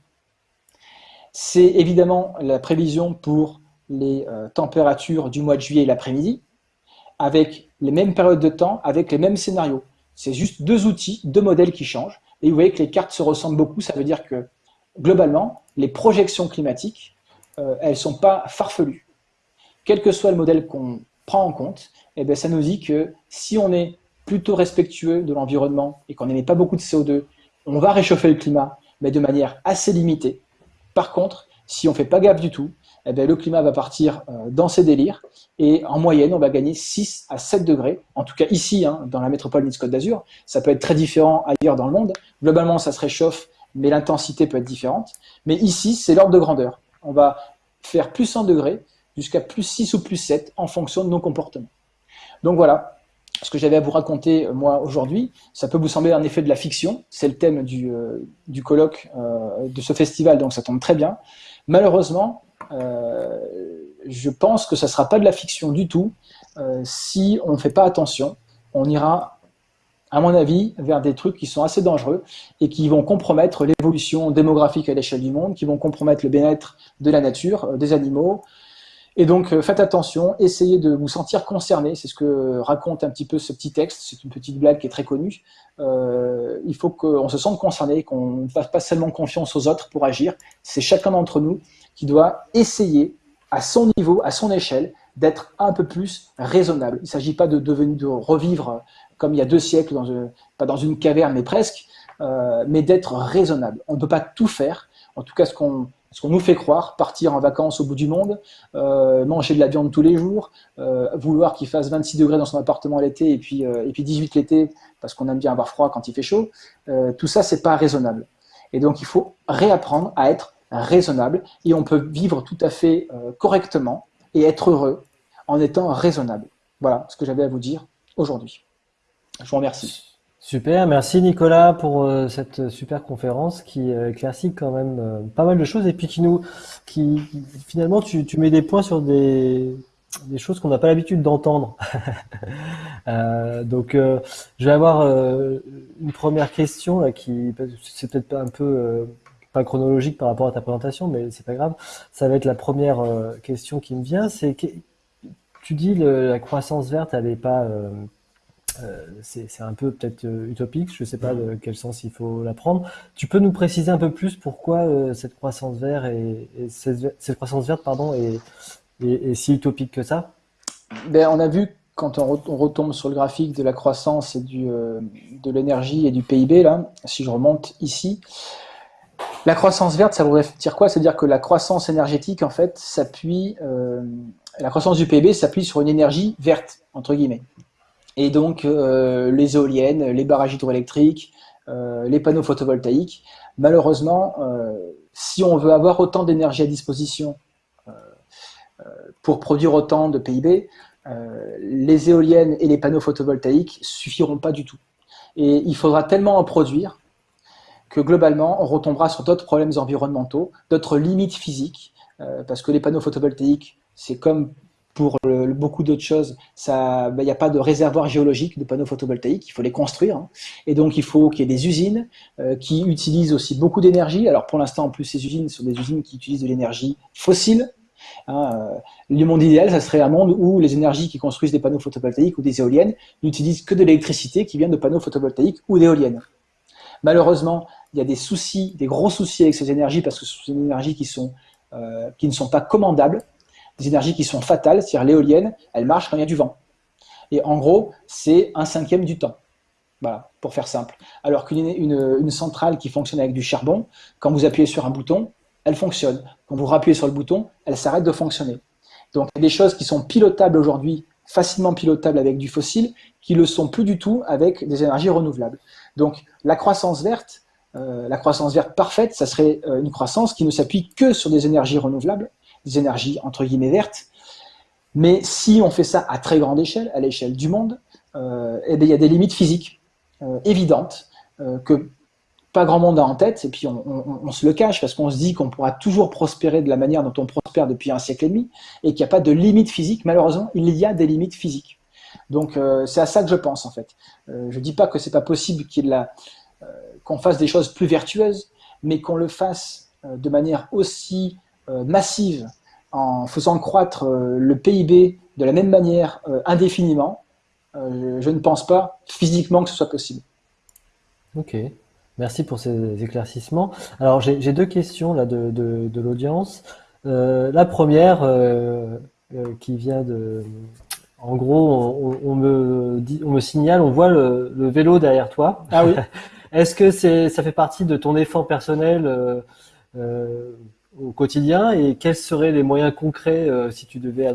B: C'est évidemment la prévision pour les températures du mois de juillet l'après-midi, avec les mêmes périodes de temps, avec les mêmes scénarios. C'est juste deux outils, deux modèles qui changent. Et vous voyez que les cartes se ressemblent beaucoup, ça veut dire que globalement, les projections climatiques, euh, elles ne sont pas farfelues. Quel que soit le modèle qu'on prend en compte, eh bien, ça nous dit que si on est plutôt respectueux de l'environnement et qu'on n'émet pas beaucoup de CO2, on va réchauffer le climat, mais de manière assez limitée. Par contre, si on ne fait pas gaffe du tout, eh bien, le climat va partir euh, dans ses délires et en moyenne, on va gagner 6 à 7 degrés. En tout cas ici, hein, dans la métropole Nice-Côte d'Azur. Ça peut être très différent ailleurs dans le monde. Globalement, ça se réchauffe, mais l'intensité peut être différente. Mais ici, c'est l'ordre de grandeur. On va faire plus 100 degrés jusqu'à plus 6 ou plus 7 en fonction de nos comportements. Donc voilà, ce que j'avais à vous raconter euh, moi aujourd'hui, ça peut vous sembler un effet de la fiction, c'est le thème du, euh, du colloque de ce festival, donc ça tombe très bien. Malheureusement, euh, je pense que ça ne sera pas de la fiction du tout. Euh, si on ne fait pas attention, on ira, à mon avis, vers des trucs qui sont assez dangereux et qui vont compromettre l'évolution démographique à l'échelle du monde, qui vont compromettre le bien-être de la nature, euh, des animaux. Et donc, faites attention, essayez de vous sentir concerné. C'est ce que raconte un petit peu ce petit texte. C'est une petite blague qui est très connue. il faut qu'on se sente concerné, qu'on ne fasse pas seulement confiance aux autres pour agir. C'est chacun d'entre nous qui doit essayer, à son niveau, à son échelle, d'être un peu plus raisonnable. Il ne s'agit pas de, devenir, de revivre comme il y a deux siècles, dans pas dans une caverne, mais presque, euh, mais d'être raisonnable. On ne peut pas tout faire, en tout cas ce qu'on ce qu'on nous fait croire, partir en vacances au bout du monde, euh, manger de la viande tous les jours, euh, vouloir qu'il fasse 26 degrés dans son appartement l'été et puis, et puis 18 l'été parce qu'on aime bien avoir froid quand il fait chaud, tout ça, c'est pas raisonnable. Et donc, il faut réapprendre à être raisonnable et on peut vivre tout à fait euh, correctement et être heureux en étant raisonnable. Voilà ce que j'avais à vous dire aujourd'hui. Je vous remercie.
A: Super, merci Nicolas pour euh, cette super conférence qui euh, éclaircit quand même pas mal de choses et puis qui nous, qui finalement tu, tu mets des points sur des, des choses qu'on n'a pas l'habitude d'entendre. donc, je vais avoir une première question là, qui c'est peut-être un peu pas chronologique par rapport à ta présentation, mais c'est pas grave. Ça va être la première euh, question qui me vient. C'est que tu dis le, la croissance verte, elle est pas, euh, euh, c'est un peu peut-être utopique. Je sais pas de quel sens il faut la prendre. Tu peux nous préciser un peu plus pourquoi cette croissance verte et, cette, croissance verte pardon est, est, si utopique que ça?
B: Ben, on a vu quand on, retombe sur le graphique de la croissance et du, de l'énergie et du PIB là, si je remonte ici. La croissance verte, ça voudrait dire quoi? C'est-à-dire que la croissance énergétique, en fait, s'appuie, euh, la croissance du PIB s'appuie sur une énergie verte, entre guillemets. Et donc, euh, les éoliennes, les barrages hydroélectriques, euh, les panneaux photovoltaïques, malheureusement, si on veut avoir autant d'énergie à disposition pour produire autant de PIB, les éoliennes et les panneaux photovoltaïques suffiront pas du tout. Et il faudra tellement en produire que globalement, on retombera sur d'autres problèmes environnementaux, d'autres limites physiques, euh, parce que les panneaux photovoltaïques, c'est comme pour beaucoup d'autres choses, ben, il n'y a pas de réservoir géologique de panneaux photovoltaïques, il faut les construire. Hein. Et donc, il faut qu'il y ait des usines euh, qui utilisent aussi beaucoup d'énergie. Alors, pour l'instant, en plus, ces usines sont des usines qui utilisent de l'énergie fossile. Hein. Euh, le monde idéal, ça serait un monde où les énergies qui construisent des panneaux photovoltaïques ou des éoliennes n'utilisent que de l'électricité qui vient de panneaux photovoltaïques ou d'éoliennes. Malheureusement, il y a des soucis, des gros soucis avec ces énergies parce que ce sont des énergies qui, euh, qui ne sont pas commandables, des énergies qui sont fatales, c'est-à-dire l'éolienne, elle marche quand il y a du vent. Et en gros, c'est un cinquième du temps. Voilà, pour faire simple. Alors qu'une une, centrale qui fonctionne avec du charbon, quand vous appuyez sur un bouton, elle fonctionne. Quand vous rappuyez sur le bouton, elle s'arrête de fonctionner. Donc il y a des choses qui sont pilotables aujourd'hui, facilement pilotables avec du fossile, qui le sont plus du tout avec des énergies renouvelables. Donc la croissance verte, euh, la croissance verte parfaite, ça serait euh, une croissance qui ne s'appuie que sur des énergies renouvelables, des énergies entre guillemets vertes. Mais si on fait ça à très grande échelle, à l'échelle du monde, euh, eh bien, il y a des limites physiques évidentes que pas grand monde a en tête, et puis on, se le cache parce qu'on se dit qu'on pourra toujours prospérer de la manière dont on prospère depuis un siècle et demi, et qu'il n'y a pas de limites physiques. Malheureusement, il y a des limites physiques. Donc c'est à ça que je pense en fait. je dis pas que c'est pas possible qu'on fasse des choses plus vertueuses, mais qu'on le fasse euh, de manière aussi euh, massive, en faisant croître euh, le PIB de la même manière indéfiniment, je ne pense pas physiquement que ce soit possible.
A: Ok, merci pour ces éclaircissements. Alors j'ai deux questions là de, de, l'audience. la première qui vient de... En gros, on, me, dit, on me signale, on voit le, le vélo derrière toi.
B: Ah oui
A: Est-ce que c'est, ça fait partie de ton effort personnel euh, euh, au quotidien et quels seraient les moyens concrets euh, si tu devais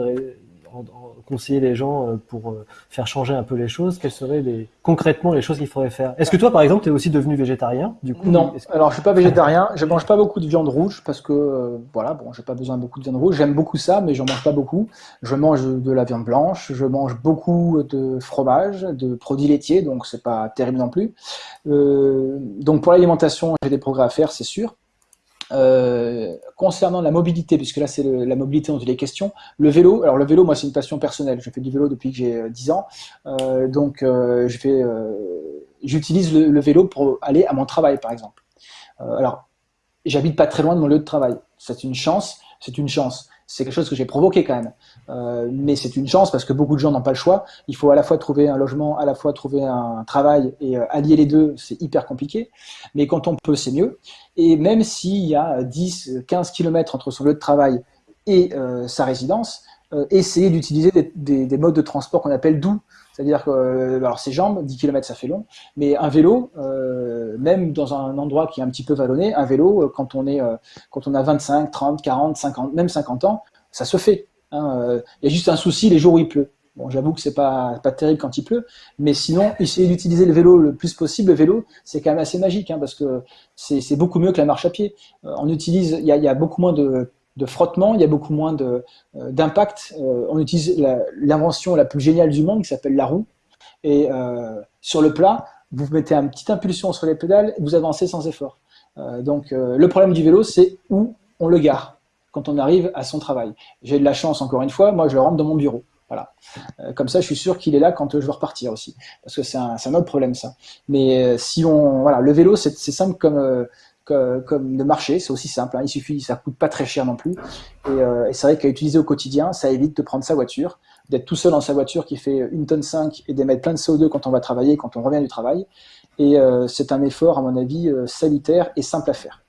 A: conseiller les gens pour faire changer un peu les choses Quelles seraient les, concrètement les choses qu'il faudrait faire? Est-ce que toi, par exemple, tu es aussi devenu végétarien
B: du coup? Non, alors je suis pas végétarien. Je mange pas beaucoup de viande rouge parce que voilà, bon, j'ai pas besoin de beaucoup de viande rouge. J'aime beaucoup ça, mais j'en mange pas beaucoup. Je mange de la viande blanche, je mange beaucoup de fromage, de produits laitiers, donc c'est pas terrible non plus. Euh, donc pour l'alimentation, j'ai des progrès à faire, c'est sûr. Euh, concernant la mobilité, puisque là c'est la mobilité dont il est question, le vélo, alors le vélo, moi c'est une passion personnelle, je fais du vélo depuis que j'ai 10 euh, ans, euh, donc j'utilise le, vélo pour aller à mon travail par exemple. alors, j'habite pas très loin de mon lieu de travail, c'est une chance, c'est une chance c'est quelque chose que j'ai provoqué quand même. Euh, mais c'est une chance parce que beaucoup de gens n'ont pas le choix. Il faut à la fois trouver un logement, à la fois trouver un travail et euh, allier les deux, c'est hyper compliqué. Mais quand on peut, c'est mieux. Et même s'il y a 10, 15 km entre son lieu de travail et euh, sa résidence, essayer d'utiliser des, modes de transport qu'on appelle doux. C'est-à-dire que alors ses jambes, 10 km ça fait long, mais un vélo, même dans un endroit qui est un petit peu vallonné, un vélo, quand on est quand on a 25, 30, 40, 50, même 50 ans, ça se fait. Hein, il y a juste un souci les jours où il pleut. Bon, j'avoue que c'est pas pas terrible quand il pleut, mais sinon, essayer d'utiliser le vélo le plus possible. Le vélo, c'est quand même assez magique, hein, parce que c'est beaucoup mieux que la marche à pied. on utilise, il y a, beaucoup moins de, de frottement, il y a beaucoup moins d'impact. on utilise l'invention la, plus géniale du monde qui s'appelle la roue. Et euh, sur le plat, vous mettez une petite impulsion sur les pédales, et vous avancez sans effort. Euh, donc euh, le problème du vélo, c'est où on le gare quand on arrive à son travail. J'ai de la chance, encore une fois, moi je le rentre dans mon bureau. Voilà. comme ça, je suis sûr qu'il est là quand je veux repartir aussi, parce que c'est un, un, autre problème ça. Mais si on, voilà, le vélo, c'est simple comme comme le marché, c'est aussi simple. Hein. Il suffit, ça coûte pas très cher non plus. Et, et c'est vrai qu'à utiliser au quotidien, ça évite de prendre sa voiture, d'être tout seul dans sa voiture qui fait une tonne 5 et d'émettre plein de CO2 quand on va travailler, quand on revient du travail. Et euh, c'est un effort, à mon avis, euh, salutaire et simple à faire.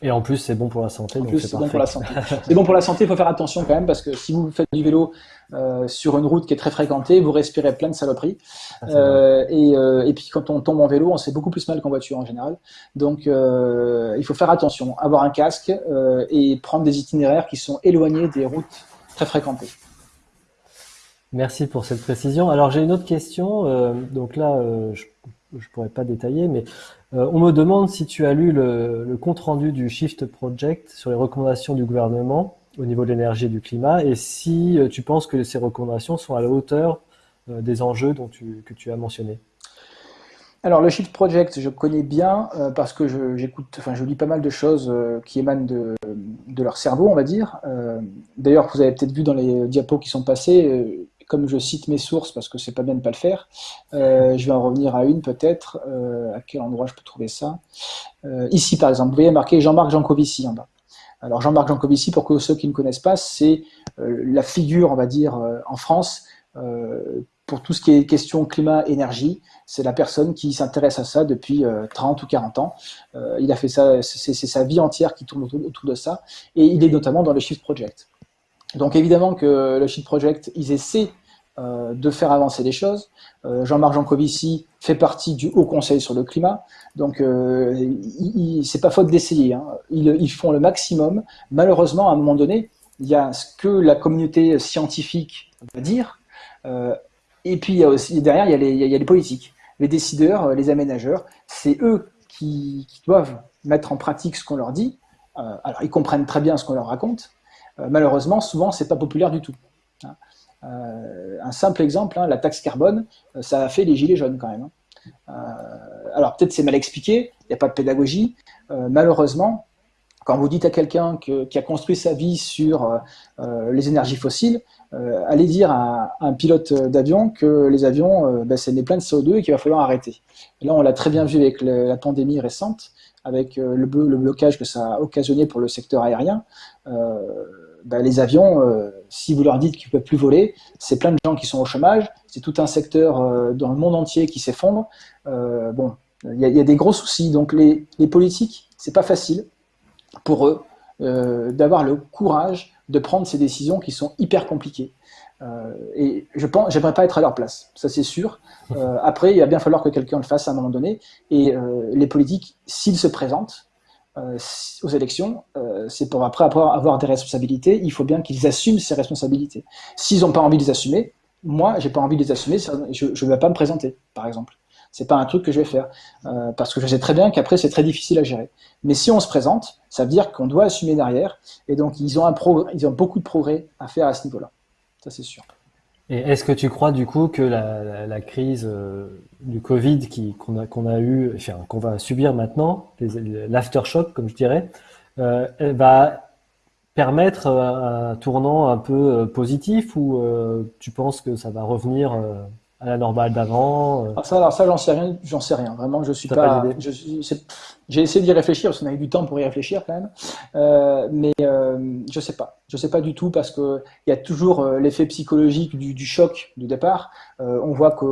A: Et en plus, c'est bon pour la santé.
B: En plus, c'est bon pour la santé. c'est bon pour la santé, il faut faire attention quand même, parce que si vous faites du vélo euh, sur une route qui est très fréquentée, vous respirez plein de saloperies. Ah, euh, et, euh, et, puis quand on tombe en vélo, on sait beaucoup plus mal qu'en voiture en général. Donc il faut faire attention, avoir un casque et prendre des itinéraires qui sont éloignés des routes très fréquentées.
A: Merci pour cette précision. Alors j'ai une autre question. Donc là, euh, je ne pourrais pas détailler, mais euh, on me demande si tu as lu le, compte rendu du Shift Project sur les recommandations du gouvernement au niveau de l'énergie et du climat, et si tu penses que ces recommandations sont à la hauteur des enjeux dont que tu as mentionnés.
B: Alors le Shift Project, je connais bien parce que j'écoute, enfin je lis pas mal de choses qui émanent de, de, leur cerveau, on va dire. D'ailleurs, vous avez peut-être vu dans les diapos qui sont passés, comme je cite mes sources, parce que c'est pas bien de ne pas le faire, euh, je vais en revenir à une peut-être. Euh, à quel endroit je peux trouver ça euh, Ici, par exemple, vous voyez marqué Jean-Marc Jancovici en bas. Alors Jean-Marc Jancovici, pour ceux qui ne connaissent pas, c'est la figure, on va dire, en France, pour tout ce qui est question climat-énergie. C'est la personne qui s'intéresse à ça depuis 30 ou 40 ans. il a fait ça, c'est sa vie entière qui tourne autour, de ça. Et il est notamment dans le Shift Project. Donc évidemment que le Shift Project, ils essaient euh, de faire avancer les choses. Euh, Jean-Marc Jancovici fait partie du Haut Conseil sur le climat, donc euh, c'est pas faute d'essayer. Hein. Ils, font le maximum. Malheureusement, à un moment donné, il y a ce que la communauté scientifique va dire, et puis derrière il y a les, politiques, les décideurs, les aménageurs, c'est eux qui, doivent mettre en pratique ce qu'on leur dit. Alors ils comprennent très bien ce qu'on leur raconte. Euh, malheureusement, souvent c'est pas populaire du tout. Hein. Euh, un simple exemple, hein, la taxe carbone, ça a fait les gilets jaunes quand même. Hein. alors peut-être c'est mal expliqué, il n'y a pas de pédagogie. malheureusement, quand vous dites à quelqu'un qui a construit sa vie sur euh, euh, les énergies fossiles, euh, allez dire à, un pilote d'avion que les avions, ben, c'est plein de CO2 et qu'il va falloir arrêter. là, on l'a très bien vu avec la pandémie récente, avec le, blocage que ça a occasionné pour le secteur aérien. Ben, les avions, si vous leur dites qu'ils ne peuvent plus voler, c'est plein de gens qui sont au chômage, c'est tout un secteur dans le monde entier qui s'effondre. bon, il y, a des gros soucis. Donc les, les politiques, c'est pas facile pour eux euh, d'avoir le courage de prendre ces décisions qui sont hyper compliquées. Euh, et je pense, j'aimerais pas être à leur place, ça c'est sûr. Euh, après, il va bien falloir que quelqu'un le fasse à un moment donné. Et les politiques, s'ils se présentent aux élections, c'est pour après avoir des responsabilités. Il faut bien qu'ils assument ces responsabilités. S'ils n'ont pas envie de les assumer, moi, j'ai pas envie de les assumer. Je ne vais pas me présenter, par exemple. C'est pas un truc que je vais faire euh, parce que je sais très bien qu'après c'est très difficile à gérer. Mais si on se présente, ça veut dire qu'on doit assumer derrière et donc ils ont un ils ont beaucoup de progrès à faire à ce niveau-là. Ça c'est sûr.
A: Et est-ce que tu crois du coup que la, crise euh, du Covid qu'on a, qu'on a eu, enfin, qu'on va subir maintenant, l'aftershock comme je dirais, euh, va permettre un tournant un peu positif ou tu penses que ça va revenir à la normale d'avant
B: euh. ah, Ça, alors ça, j'en sais rien, j'en sais rien. Vraiment, je suis pas. j'ai essayé d'y réfléchir parce qu'on a eu du temps pour y réfléchir quand même, euh, mais euh, je sais pas. Je sais pas du tout parce que il y a toujours euh, l'effet psychologique du, du, choc du départ. Euh, on voit que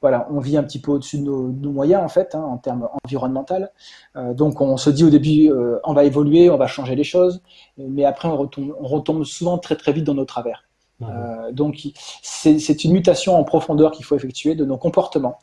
B: voilà, on vit un petit peu au-dessus de nos, nos, moyens en fait, hein, en termes environnementaux. donc on se dit au début, on va évoluer, on va changer les choses, mais après on retombe, on retombe souvent très très vite dans nos travers. Euh, donc c'est une mutation en profondeur qu'il faut effectuer de nos comportements,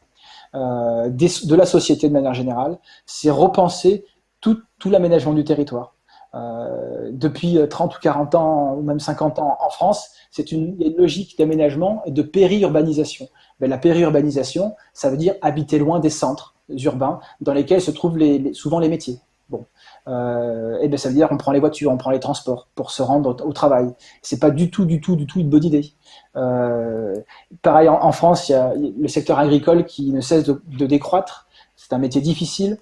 B: euh, de la société de manière générale. C'est repenser tout, l'aménagement du territoire. Euh, depuis 30 ou 40 ans, ou même 50 ans en France, c'est une, une, logique d'aménagement et de périurbanisation. Ben, la périurbanisation, ça veut dire habiter loin des centres urbains dans lesquels se trouvent souvent les métiers. Bon, euh, et ben ça veut dire qu'on prend les voitures, on prend les transports pour se rendre au, travail. C'est pas du tout, du tout, du tout une bonne idée. Euh, pareil, en, France, il y a le secteur agricole qui ne cesse de, décroître. C'est un métier difficile.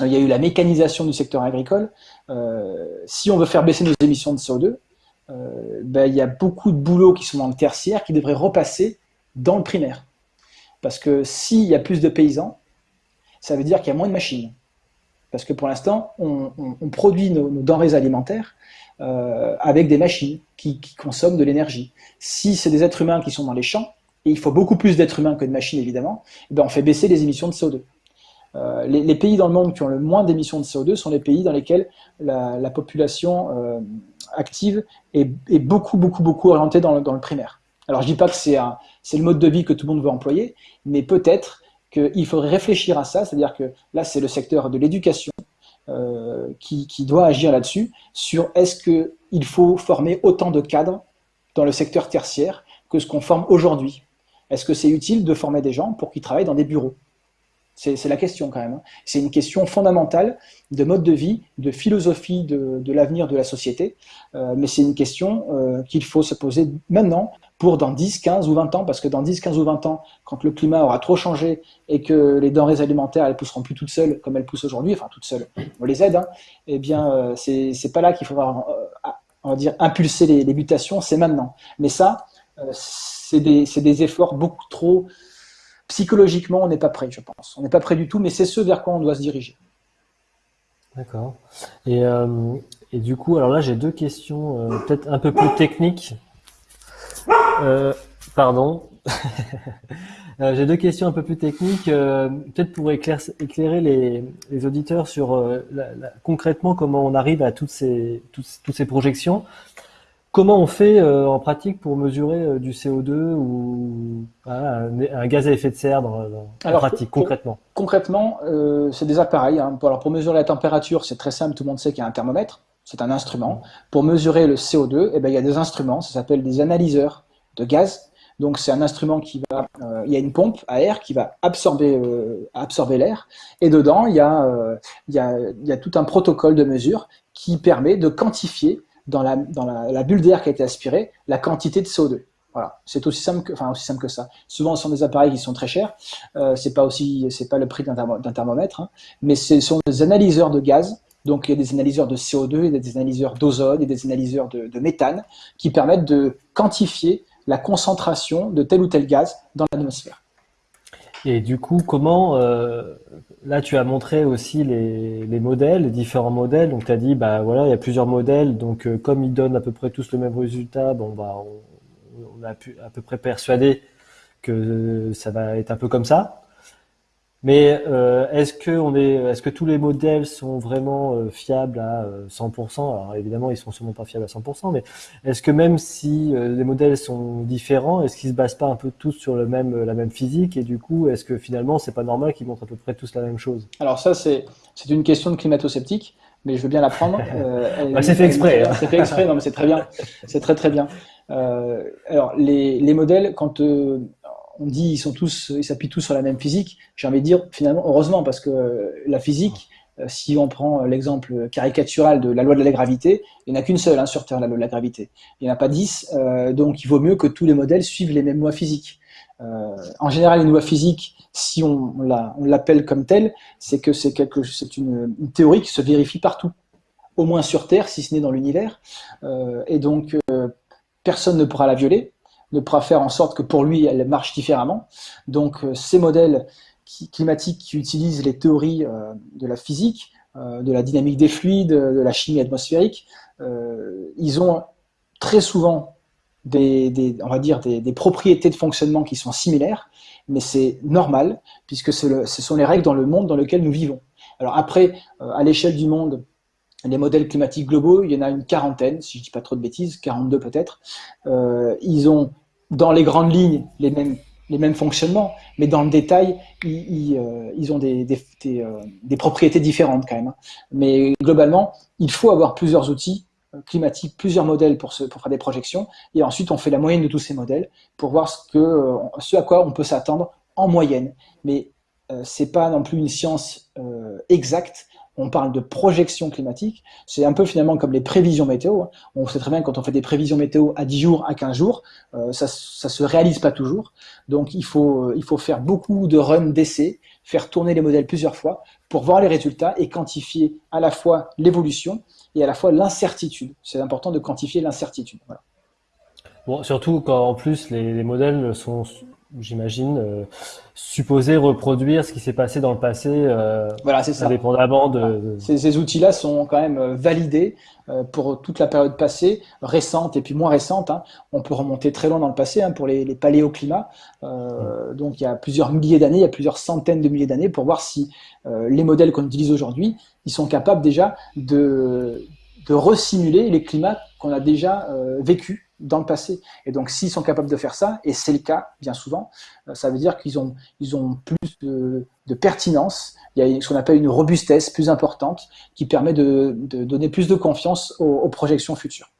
B: Il y a eu la mécanisation du secteur agricole. Euh, si on veut faire baisser nos émissions de CO2, euh, ben, il y a beaucoup de boulots qui sont dans le tertiaire qui devraient repasser dans le primaire. Parce que s'il y a plus de paysans, ça veut dire qu'il y a moins de machines. Parce que pour l'instant, on, produit nos, denrées alimentaires euh, avec des machines qui, consomment de l'énergie. Si c'est des êtres humains qui sont dans les champs, et il faut beaucoup plus d'êtres humains que de machines évidemment, eh ben on fait baisser les émissions de CO2. Euh, les, pays dans le monde qui ont le moins d'émissions de CO2 sont les pays dans lesquels la, population euh, active est, beaucoup, beaucoup, beaucoup orientée dans le, primaire. Alors je dis pas que c'est le mode de vie que tout le monde veut employer, mais peut-être qu'il faudrait réfléchir à ça, c'est-à-dire que là, c'est le secteur de l'éducation euh, qui, doit agir là-dessus, sur est-ce qu'il faut former autant de cadres dans le secteur tertiaire que ce qu'on forme aujourd'hui Est-ce que c'est utile de former des gens pour qu'ils travaillent dans des bureaux? C'est la question quand même. Hein. C'est une question fondamentale de mode de vie, de philosophie de, de l'avenir de la société, euh, mais c'est une question euh, qu'il faut se poser maintenant pour dans 10, 15 ou 20 ans, parce que dans 10, 15 ou 20 ans, quand le climat aura trop changé et que les denrées alimentaires, elles pousseront plus toutes seules comme elles poussent aujourd'hui, enfin toutes seules, on les aide, hein, eh bien, euh, c'est pas là qu'il faudra, euh, on va dire, impulser les, mutations, c'est maintenant. Mais ça, euh, c'est des, efforts beaucoup trop... Psychologiquement, on n'est pas prêt, je pense. On n'est pas prêt du tout, mais c'est ce vers quoi on doit se diriger.
A: D'accord. Et, et, du coup, alors là, j'ai deux questions peut-être un peu plus techniques euh, pardon. Euh, j'ai deux questions un peu plus techniques, euh, peut-être pour éclairer les, auditeurs sur concrètement comment on arrive à toutes ces, toutes, ces projections. Comment on fait en pratique pour mesurer du CO2 ou un, gaz à effet de serre dans, en pratique, concrètement?
B: Concrètement, c'est des appareils. Hein. Alors pour mesurer la température, c'est très simple, tout le monde sait qu'il y a un thermomètre c'est un instrument. Pour mesurer le CO2, eh ben, il y a des instruments, ça s'appelle des analyseurs de gaz. Donc c'est un instrument qui va, euh, il y a une pompe à air qui va absorber, euh, absorber l'air, et dedans il y, a, euh, il, y a, il y a tout un protocole de mesure qui permet de quantifier dans la, dans la, bulle d'air qui a été aspirée la quantité de CO2. Voilà, c'est aussi simple que, enfin aussi simple que ça. Souvent, ce sont des appareils qui sont très chers. C'est pas aussi, c'est pas le prix d'un thermomètre, hein. mais ce sont des analyseurs de gaz donc il y a des analyseurs de CO2, il y a des analyseurs d'ozone et des analyseurs de, méthane qui permettent de quantifier la concentration de tel ou tel gaz dans l'atmosphère.
A: Et du coup, comment, euh, là tu as montré aussi les, modèles, les différents modèles, donc tu as dit, bah voilà, il y a plusieurs modèles, donc euh, comme ils donnent à peu près tous le même résultat, bon bah on, a pu à peu près persuadé que ça va être un peu comme ça. Mais euh, est-ce que on est, est-ce que tous les modèles sont vraiment euh, fiables à 100% euh, Alors évidemment, ils sont sûrement pas fiables à 100%, mais est-ce que même si les modèles sont différents, est-ce qu'ils se basent pas un peu tous sur le même, la même physique? Et du coup, est-ce que finalement, c'est pas normal qu'ils montrent à peu près tous la même chose?
B: Alors ça, c'est c'est une question de climato-sceptique, mais je veux bien la prendre.
A: bah, c'est fait exprès.
B: Hein. C'est fait exprès, non mais c'est très bien, c'est très très bien. alors les, les modèles, quand on dit ils sont tous, ils s'appuient tous sur la même physique. J'ai envie de dire finalement heureusement parce que la physique, euh, si on prend l'exemple caricatural de la loi de la gravité, il n'y en a qu'une seule hein, sur Terre, la loi de la gravité. Il n'y en a pas dix, euh, donc il vaut mieux que tous les modèles suivent les mêmes lois physiques. Euh, en général, une loi physique, si on, l'appelle comme telle, c'est que c'est une, une, théorie qui se vérifie partout, au moins sur Terre, si ce n'est dans l'univers, et donc personne ne pourra la violer ne pourra faire en sorte que pour lui, elle marche différemment. Donc euh, ces modèles climatiques qui utilisent les théories euh, de la physique, euh, de la dynamique des fluides, de la chimie atmosphérique, ils ont très souvent des, on va dire des, propriétés de fonctionnement qui sont similaires, mais c'est normal puisque ce sont les règles dans le monde dans lequel nous vivons. Alors après, à l'échelle du monde, les modèles climatiques globaux, il y en a une quarantaine, si je ne dis pas trop de bêtises, 42 peut-être. Euh, ils ont, dans les grandes lignes, les mêmes, les mêmes fonctionnements, mais dans le détail, ils, euh, ont des, euh, des, propriétés différentes quand même. Hein. Mais globalement, il faut avoir plusieurs outils climatiques, plusieurs modèles pour, se, pour faire des projections, et ensuite on fait la moyenne de tous ces modèles pour voir ce, que, ce à quoi on peut s'attendre en moyenne. Mais c'est pas non plus une science exacte, on parle de projection climatique, c'est un peu finalement comme les prévisions météo. Hein. On sait très bien que quand on fait des prévisions météo à 10 jours, à 15 jours, euh, ça ne se réalise pas toujours. Donc il faut, il faut faire beaucoup de runs d'essais, faire tourner les modèles plusieurs fois pour voir les résultats et quantifier à la fois l'évolution et à la fois l'incertitude. C'est important de quantifier l'incertitude.
A: Bon, surtout quand en plus les modèles sont j'imagine, euh, supposer reproduire ce qui s'est passé dans le passé, euh,
B: voilà, c'est ça.
A: indépendamment de...
B: Ces, outils-là sont quand même euh, validés euh, pour toute la période passée, récente et puis moins récente. Hein. On peut remonter très loin dans le passé hein, pour les, les paléoclimats. Euh, donc il y a plusieurs milliers d'années, il y a plusieurs centaines de milliers d'années pour voir si les modèles qu'on utilise aujourd'hui, ils sont capables déjà de, de resimuler les climats qu'on a déjà vécus dans le passé. Et donc, s'ils sont capables de faire ça, et c'est le cas bien souvent, euh, ça veut dire qu'ils ont, ils ont plus de, pertinence, il y a ce qu'on appelle une robustesse plus importante qui permet de, donner plus de confiance aux, projections futures.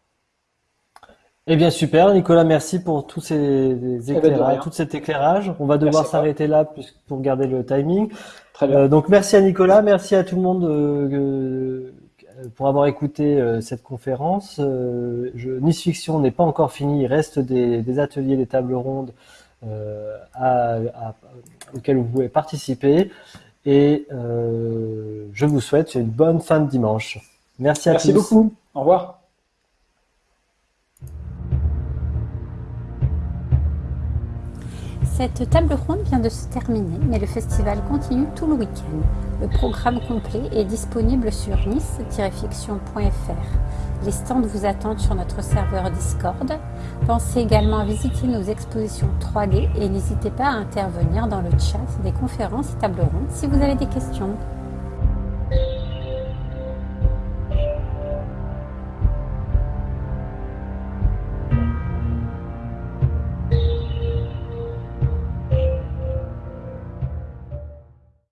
A: Eh bien super, Nicolas, merci pour tous ces eh éclairages, tout cet éclairage. On va devoir s'arrêter là pour garder le timing. Très bien. Euh, donc merci à Nicolas, merci à tout le monde euh, pour avoir écouté euh, cette conférence. Euh, je, nice Fiction n'est pas encore fini, il reste des, ateliers, des tables rondes euh, auxquels vous pouvez participer. Et je vous souhaite une bonne fin de dimanche. Merci à
B: tous. Merci beaucoup. Au revoir.
C: Cette table ronde vient de se terminer, mais le festival continue tout le week-end. Le programme complet est disponible sur nice-fiction.fr. Les stands vous attendent sur notre serveur Discord. Pensez également à visiter nos expositions 3D et n'hésitez pas à intervenir dans le chat des conférences et tables rondes si vous avez des questions.